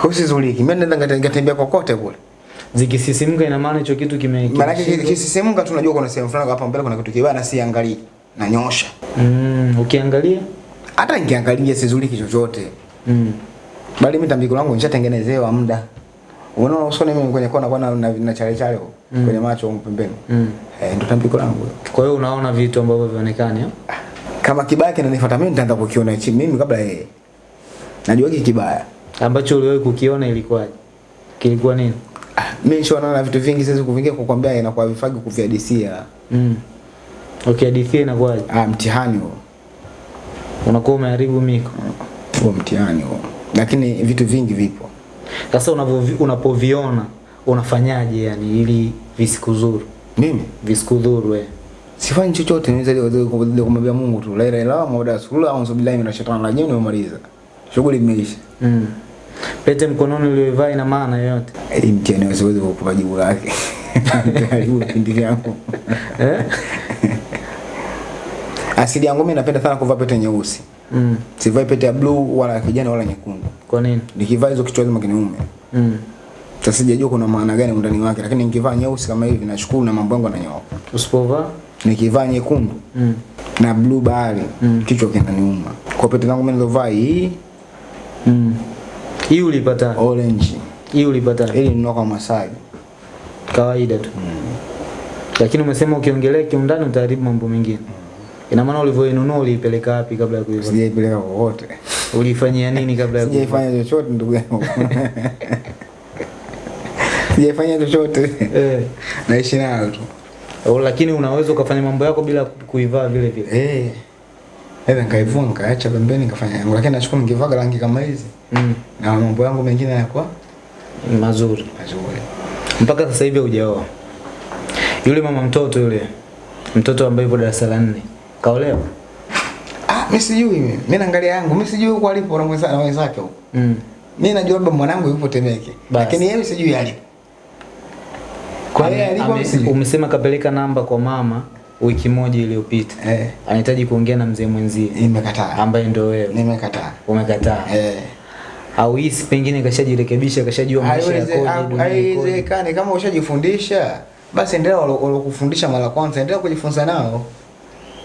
Kwa sizuliki. Mimi nenda ngatembea kokote kule. Zikisisimka ina maana hicho kitu kime Maana yake kisisimka tunajua kuna sehemu fulani hapa mbele kuna kitu kibaya na nyosha. Mm, ukiangalia Hata nikiangalia sizuliki chochote. mm. Bali mimi tambiko langu nishatengenezewa muda. Unaona usoni mimi kwenye kona kwa na, na chale chale huko, Mm. kwenye macho au pembeni. Mm. Eh, ndio tambiko langu. Kwa hiyo unaona vitu ambavyo vionekani Kama kibaya kinanifuata mimi nitaanza kukiona chini mimi kabla yeye. Najua hiki kibaya. ambacho uliwahi kukiona ilikuwaje? Kilikuwa nini? Ah, mimi nishaona na vitu vingi siwezi kuvingia kukwambia inakuwa vifagi kuvihadisia. Mm. Ukihadithia inakuwaje? Ah, mtihani huo. Unakuwa umeharibu miko. Huo mtihani huo. Lakini vitu vingi vipo. Sasa unapoviona unafanyaje yani ili visikuzuru? Mimi Visikudhuru wewe. sifanyi chochote niweza kumwambia Mungu tu la ilaha illallah muhammadu rasulullah au billahi minash shaitani rajim nimemaliza. Shughuli imeisha. Mm. Pete mkononi uliyovaa ina maana yoyote? Ili mtihani siwezi kukupa jibu lake. jibu kipindi changu Eh? Asili yangu mimi napenda sana kuvaa pete nyeusi. Mm. Sivai pete ya blue wala ya kijani wala nyekundu. Kwa nini? Nikivaa hizo kichwa lazima kiniume. Mm. Sasa sijajua kuna maana gani ndani wake, lakini nikivaa nyeusi kama hivi nashukuru na mambo yangu yananyooka. Usipovaa? Nikivaa nyekundu Mm. na blue bahari Mm. kichwa kinaniuma. Kwa pete zangu mimi nilizovaa hii Mm. Hii ulipata? orange. Hii ulipata? hii ni kwa Masai. Kawaida tu. mm. Lakini umesema ukiongelea kiundani utaharibu mambo mengine. Ina maana ulivyoinunua uliipeleka wapi kabla ya kuiva? Sijaipeleka kokote. Ulifanyia nini kabla ya kuiva? Sijaifanya chochote ndugu yangu. Sijaifanya chochote. Eh. Naishi nayo tu. Oh, lakini unaweza ukafanya mambo yako bila kuivaa vile vile. Eh. Hata nikaivua nikaacha pembeni nikafanya yangu, lakini nashukuru nikivaa rangi kama hizi Mm. na mambo yangu mengine yanakuwa Mazuri. mazuri. Mpaka sasa hivi hujaoa. Yule mama mtoto yule. Mtoto ambaye yupo darasa la 4 Kaolewa? Ah, mimi sijui mimi. Mimi naangalia yangu, mimi sijui huko alipo na wenzake huko. Mm. Mimi najua labda mwanangu yupo Temeke, lakini yeye sijui alipo. Kwa hiyo sijui. Umesema kapeleka namba kwa mama wiki moja iliyopita. Eh, Anahitaji kuongea na mzee mwenzie nimekataa. ambaye ndio wewe. Nimekataa. Umekataa. Eh. Au hisi pengine kashajirekebisha, kashajua maisha yakoje, ha- Haiwezekani kama ushajifundisha basi endelea walo- walokufundisha mara kwanza, endelea kujifunza nao.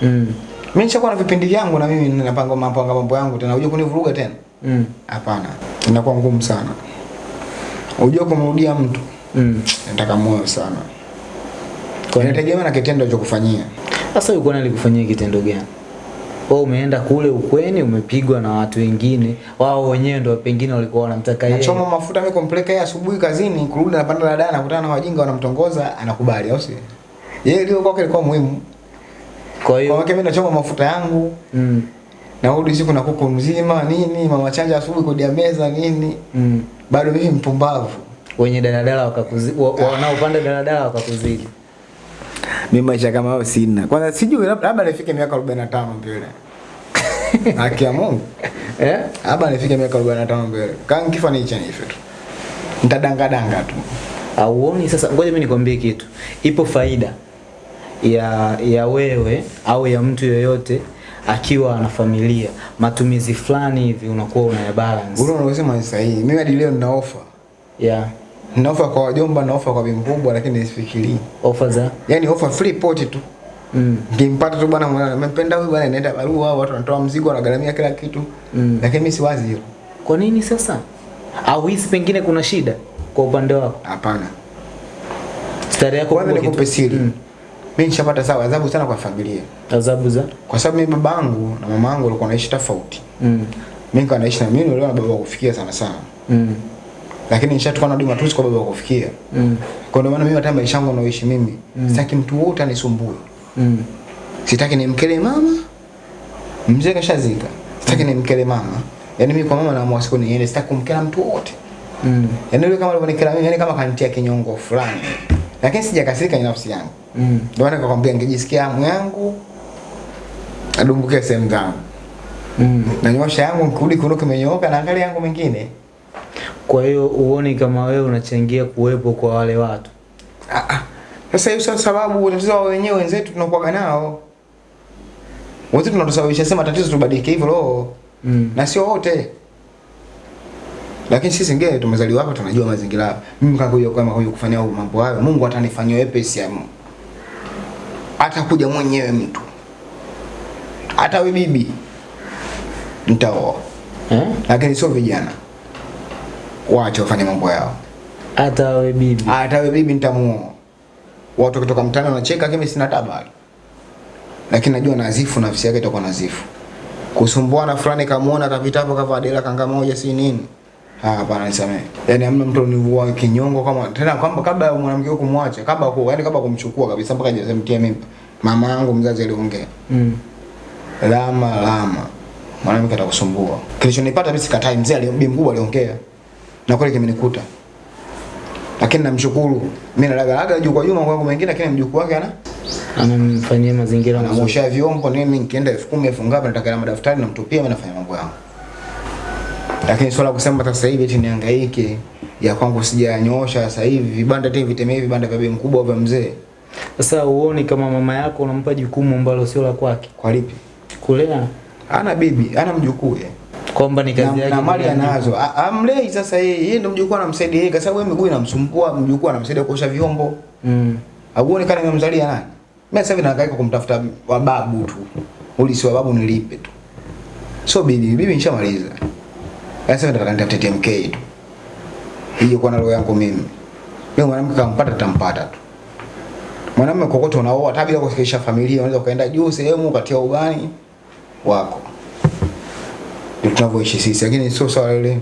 Mm. Mimi nishakuwa na vipindi vyangu na mimi ninapanga mambo mambo yangu tena, uje kunivuruga tena? Mm. Hapana, inakuwa ngumu sana. unajua kumrudia mtu Mm. nataka moyo sana, Kwa nini? inategemea na kitendo cha kufanyia. Sasa yuko nani alikufanyia kitendo gani? Wewe umeenda kule ukweni umepigwa na watu wengine, wao wenyewe ndio pengine walikuwa wanamtaka yeye. Nachoma mafuta mimi kumpeleka yeye asubuhi kazini, kurudi anapanda dada nakutana na wajinga wanamtongoza, anakubali au si? Yeye ndio kwake ilikuwa muhimu. Kwa Kwa hiyo wake mimi nachoma mafuta yangu, mm. narudi siku na kuku mzima nini, mama chanja asubuhi kodi ya meza nini, Mm. bado mimi mpumbavu. Wenye daladala wakakuzidi, wanaopanda daladala wakakuzidi. Mimi maisha kama hayo sina. Kwanza sijui labda labda nifike miaka 45 mbele. Haki ya Mungu. Eh? Labda nifike miaka 45 mbele. Kama nikifa ni cha nife tu. Nitadanga danga tu. Auoni sasa, ngoja mimi nikwambie kitu. Ipo faida ya ya wewe au ya mtu yoyote akiwa ana familia, matumizi fulani hivi unakuwa unaya balance. Ule unaosema ni sahihi. Mimi hadi leo nina offer. Yeah. Nina ofa kwa wajomba na ofa kwa bibi lakini nisifikirii. Ofa za Yaani ofa free port tu. mm. Nikimpata tu bwana mwana nimempenda huyu bwana inaenda barua watu wanatoa mzigo wanagharamia kila kitu. Mm. Lakini mimi siwazi hilo. Kwa nini sasa? Au hisi pengine kuna shida kwa upande wako? Hapana. Stare yako kwa kubwa nikupe kitu- siri. Mm. Mimi nishapata sawa adhabu sana kwa familia. Adhabu za Kwa sababu mimi babangu na mamangu walikuwa wanaishi tofauti. mm. Mimi nilikuwa naishi na mimi nilikuwa na baba kufikia sana sana. Mm. Lakini nishatoka na matusi kwa baba kufikia. Mm. Kwa ndio maana mimi hata maisha yangu naoishi mimi, mm. sitaki mtu wote anisumbue. Mm. Sitaki nimkele mama. Mzee kashazika. Sitaki nimkele mama. Yaani mimi kwa mama naamua siku niende, sitaki kumkela mtu wote. Mm. Yaani yule kama alivyonikela mimi, yaani kama kanitia kinyongo fulani. Lakini sijakasirika nafsi yangu. Mm. Ndio maana nikakwambia ngejisikia hamu yangu adumbuke sehemu zangu. Mm. Na nyosha yangu nikirudi kuno kimenyooka na angalia yangu mengine. Kwa hiyo uone kama wewe unachangia kuwepo kwa wale watu. Ah, ah. Sasa hiyo sio sababu tatizo wao wenyewe wenzetu tunakuwa nao. Wote tunatusababisha sema tatizo tubadilike hivyo roho. Mm. Na sio wote. Lakini sisi ngine tumezaliwa hapa tunajua mazingira hapa. Mimi huyo kama huyo kufanya mambo hayo, Mungu atanifanyia wepesi ya Mungu. Atakuja mwenyewe mtu. Hata wewe bibi nitaoa. Eh? Lakini sio vijana. Waache wafanye mambo yao. Hata wewe bibi. hata wewe bibi nitamuoa. Watu kutoka mtaani wanacheka kimi sina taba. Lakini najua nazifu nafsi yake itakuwa nazifu. Kusumbuana fulani kamuona kapita hapo kavaa dela kanga moja si nini. Ah, hapana nisamee. Yaani hamna mtu nivua kinyongo kama tena kwamba kabla mwanamke kumwacha, kabla ku yaani kabla kumchukua kabisa mpaka hajamtia mimba. Mama yangu mzazi aliongea. Mm. Lama lama. Mwanamke atakusumbua. Kilichonipata mimi sikatai mzee aliombi mkubwa aliongea. Na kweli kimenikuta. Lakini namshukuru. Mimi nalagalaga juu kwa juu mambo yangu mengine lakini mjukuu wake ana Anamfanyia mazingira mazuri. anaosha vyombo nini mimi nikienda 10,000 elfu ngapi nataka na madaftari namtupia mimi nafanya mambo yangu. Lakini swala kusema sasa hivi eti nihangaike ya kwangu sijanyoosha sasa hivi vibanda tena vitemee vibanda vya bei mkubwa vya mzee. Sasa uoni kama mama yako unampa jukumu ambalo sio la kwake Kwa lipi? kulea, Ana bibi, ana mjukuu yeye. Kwamba ni kazi yake na mali anazo. Amlei sasa yeye, yeye ndio mjukuu anamsaidia yeye kwa sababu yeye miguu inamsumbua, mjukuu anamsaidia kuosha vyombo. Mm. Auone kana nimemzalia nani? Mimi sasa hivi nahangaika kumtafuta wababu tu. Uli si wababu nilipe tu. So bibi, bibi nishamaliza. Sasa nataka nitafute TMK tu. Hiyo kwa nalo yangu mimi. Mimi mwanamke kampata tampata tu. Mwanamume kokote unaoa hata bila kusikisha familia unaweza ukaenda juu sehemu ukatia ugani wako. Tunavyoishi sisi lakini sio swala ile.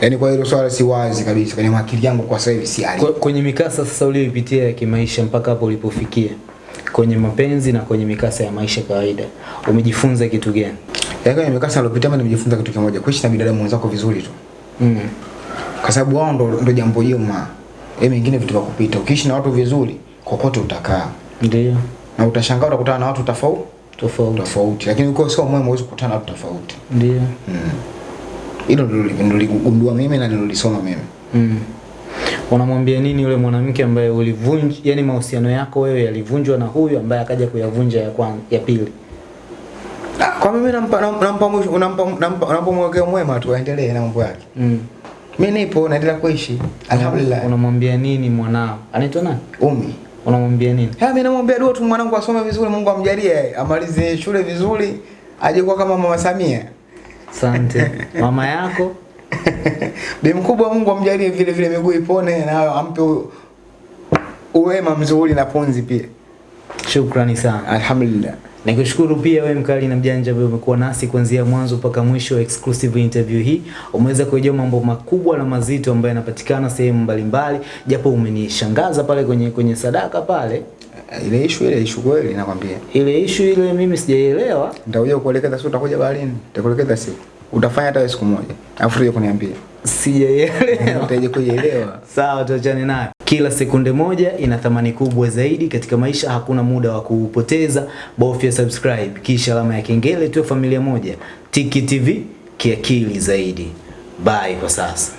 Yaani kwa hilo swala si wazi kabisa kwenye akili yangu kwa sasa hivi si hali. Kwenye mikasa sasa uliyopitia ya kimaisha mpaka hapo ulipofikia kwenye mapenzi na kwenye mikasa ya maisha kawaida, umejifunza kitu gani? Yaani kwenye mikasa niliyopitia mimi nimejifunza kitu kimoja, kuishi na binadamu wenzako vizuri tu. Mm. Kwa sababu wao ndo, ndo jambo jema. Yeye mengine vitu vya kupita. Ukiishi na watu vizuri, kokote utakaa. Ndio Na utashangaa utakutana na watu tofauti tofauti. tofauti. Lakini ukiwa sio mwema huwezi kukutana na watu tofauti. Ndio. Hilo mm. nili- niligundua mimi na nilolisoma mimi. Mm. Unamwambia nini yule mwanamke ambaye ulivunja, yani mahusiano yako wewe yalivunjwa na huyu ambaye akaja kuyavunja ya kwanza, ya pili? Ah, Kwa mimi nampa nampa nampa nampa nampa mwekeo mwema tu aendelee na mambo yake. Mm. Mimi nipo naendelea kuishi. Alhamdulillah. Unamwambia nini mwanao? Anaitwa nani? Umi. Unamwambia nini? Ha, mimi namwambia dua tu mwanangu asome vizuri, Mungu amjalie amalize shule vizuri, aje kuwa kama Mama Samia. Asante. Mama yako? Bi mkubwa Mungu amjalie vile vile miguu ipone na ampe uwema mzuri na ponzi pia. Shukrani sana. Alhamdulillah. Nikushukuru pia wewe mkali na mjanja ambaye umekuwa nasi kuanzia mwanzo mpaka mwisho wa exclusive interview hii. Umeweza kujua mambo makubwa na mazito ambayo yanapatikana sehemu mbalimbali, japo umenishangaza pale kwenye kwenye sadaka pale. Ile issue ile issue kweli nakwambia. Ile issue ile mimi sijaielewa. Nitakuja kuelekeza siku utakuja baharini. Nitakuelekeza siku. Utafanya hata siku moja. Afu uje kuniambia. Sijaielewa. Utaje kuielewa. Sawa, tuachane nayo. Kila sekunde moja ina thamani kubwa zaidi katika maisha, hakuna muda wa kuupoteza. Bofya subscribe kisha alama ya kengele, tuwe familia moja. Tiki TV kiakili zaidi. Bye kwa sasa.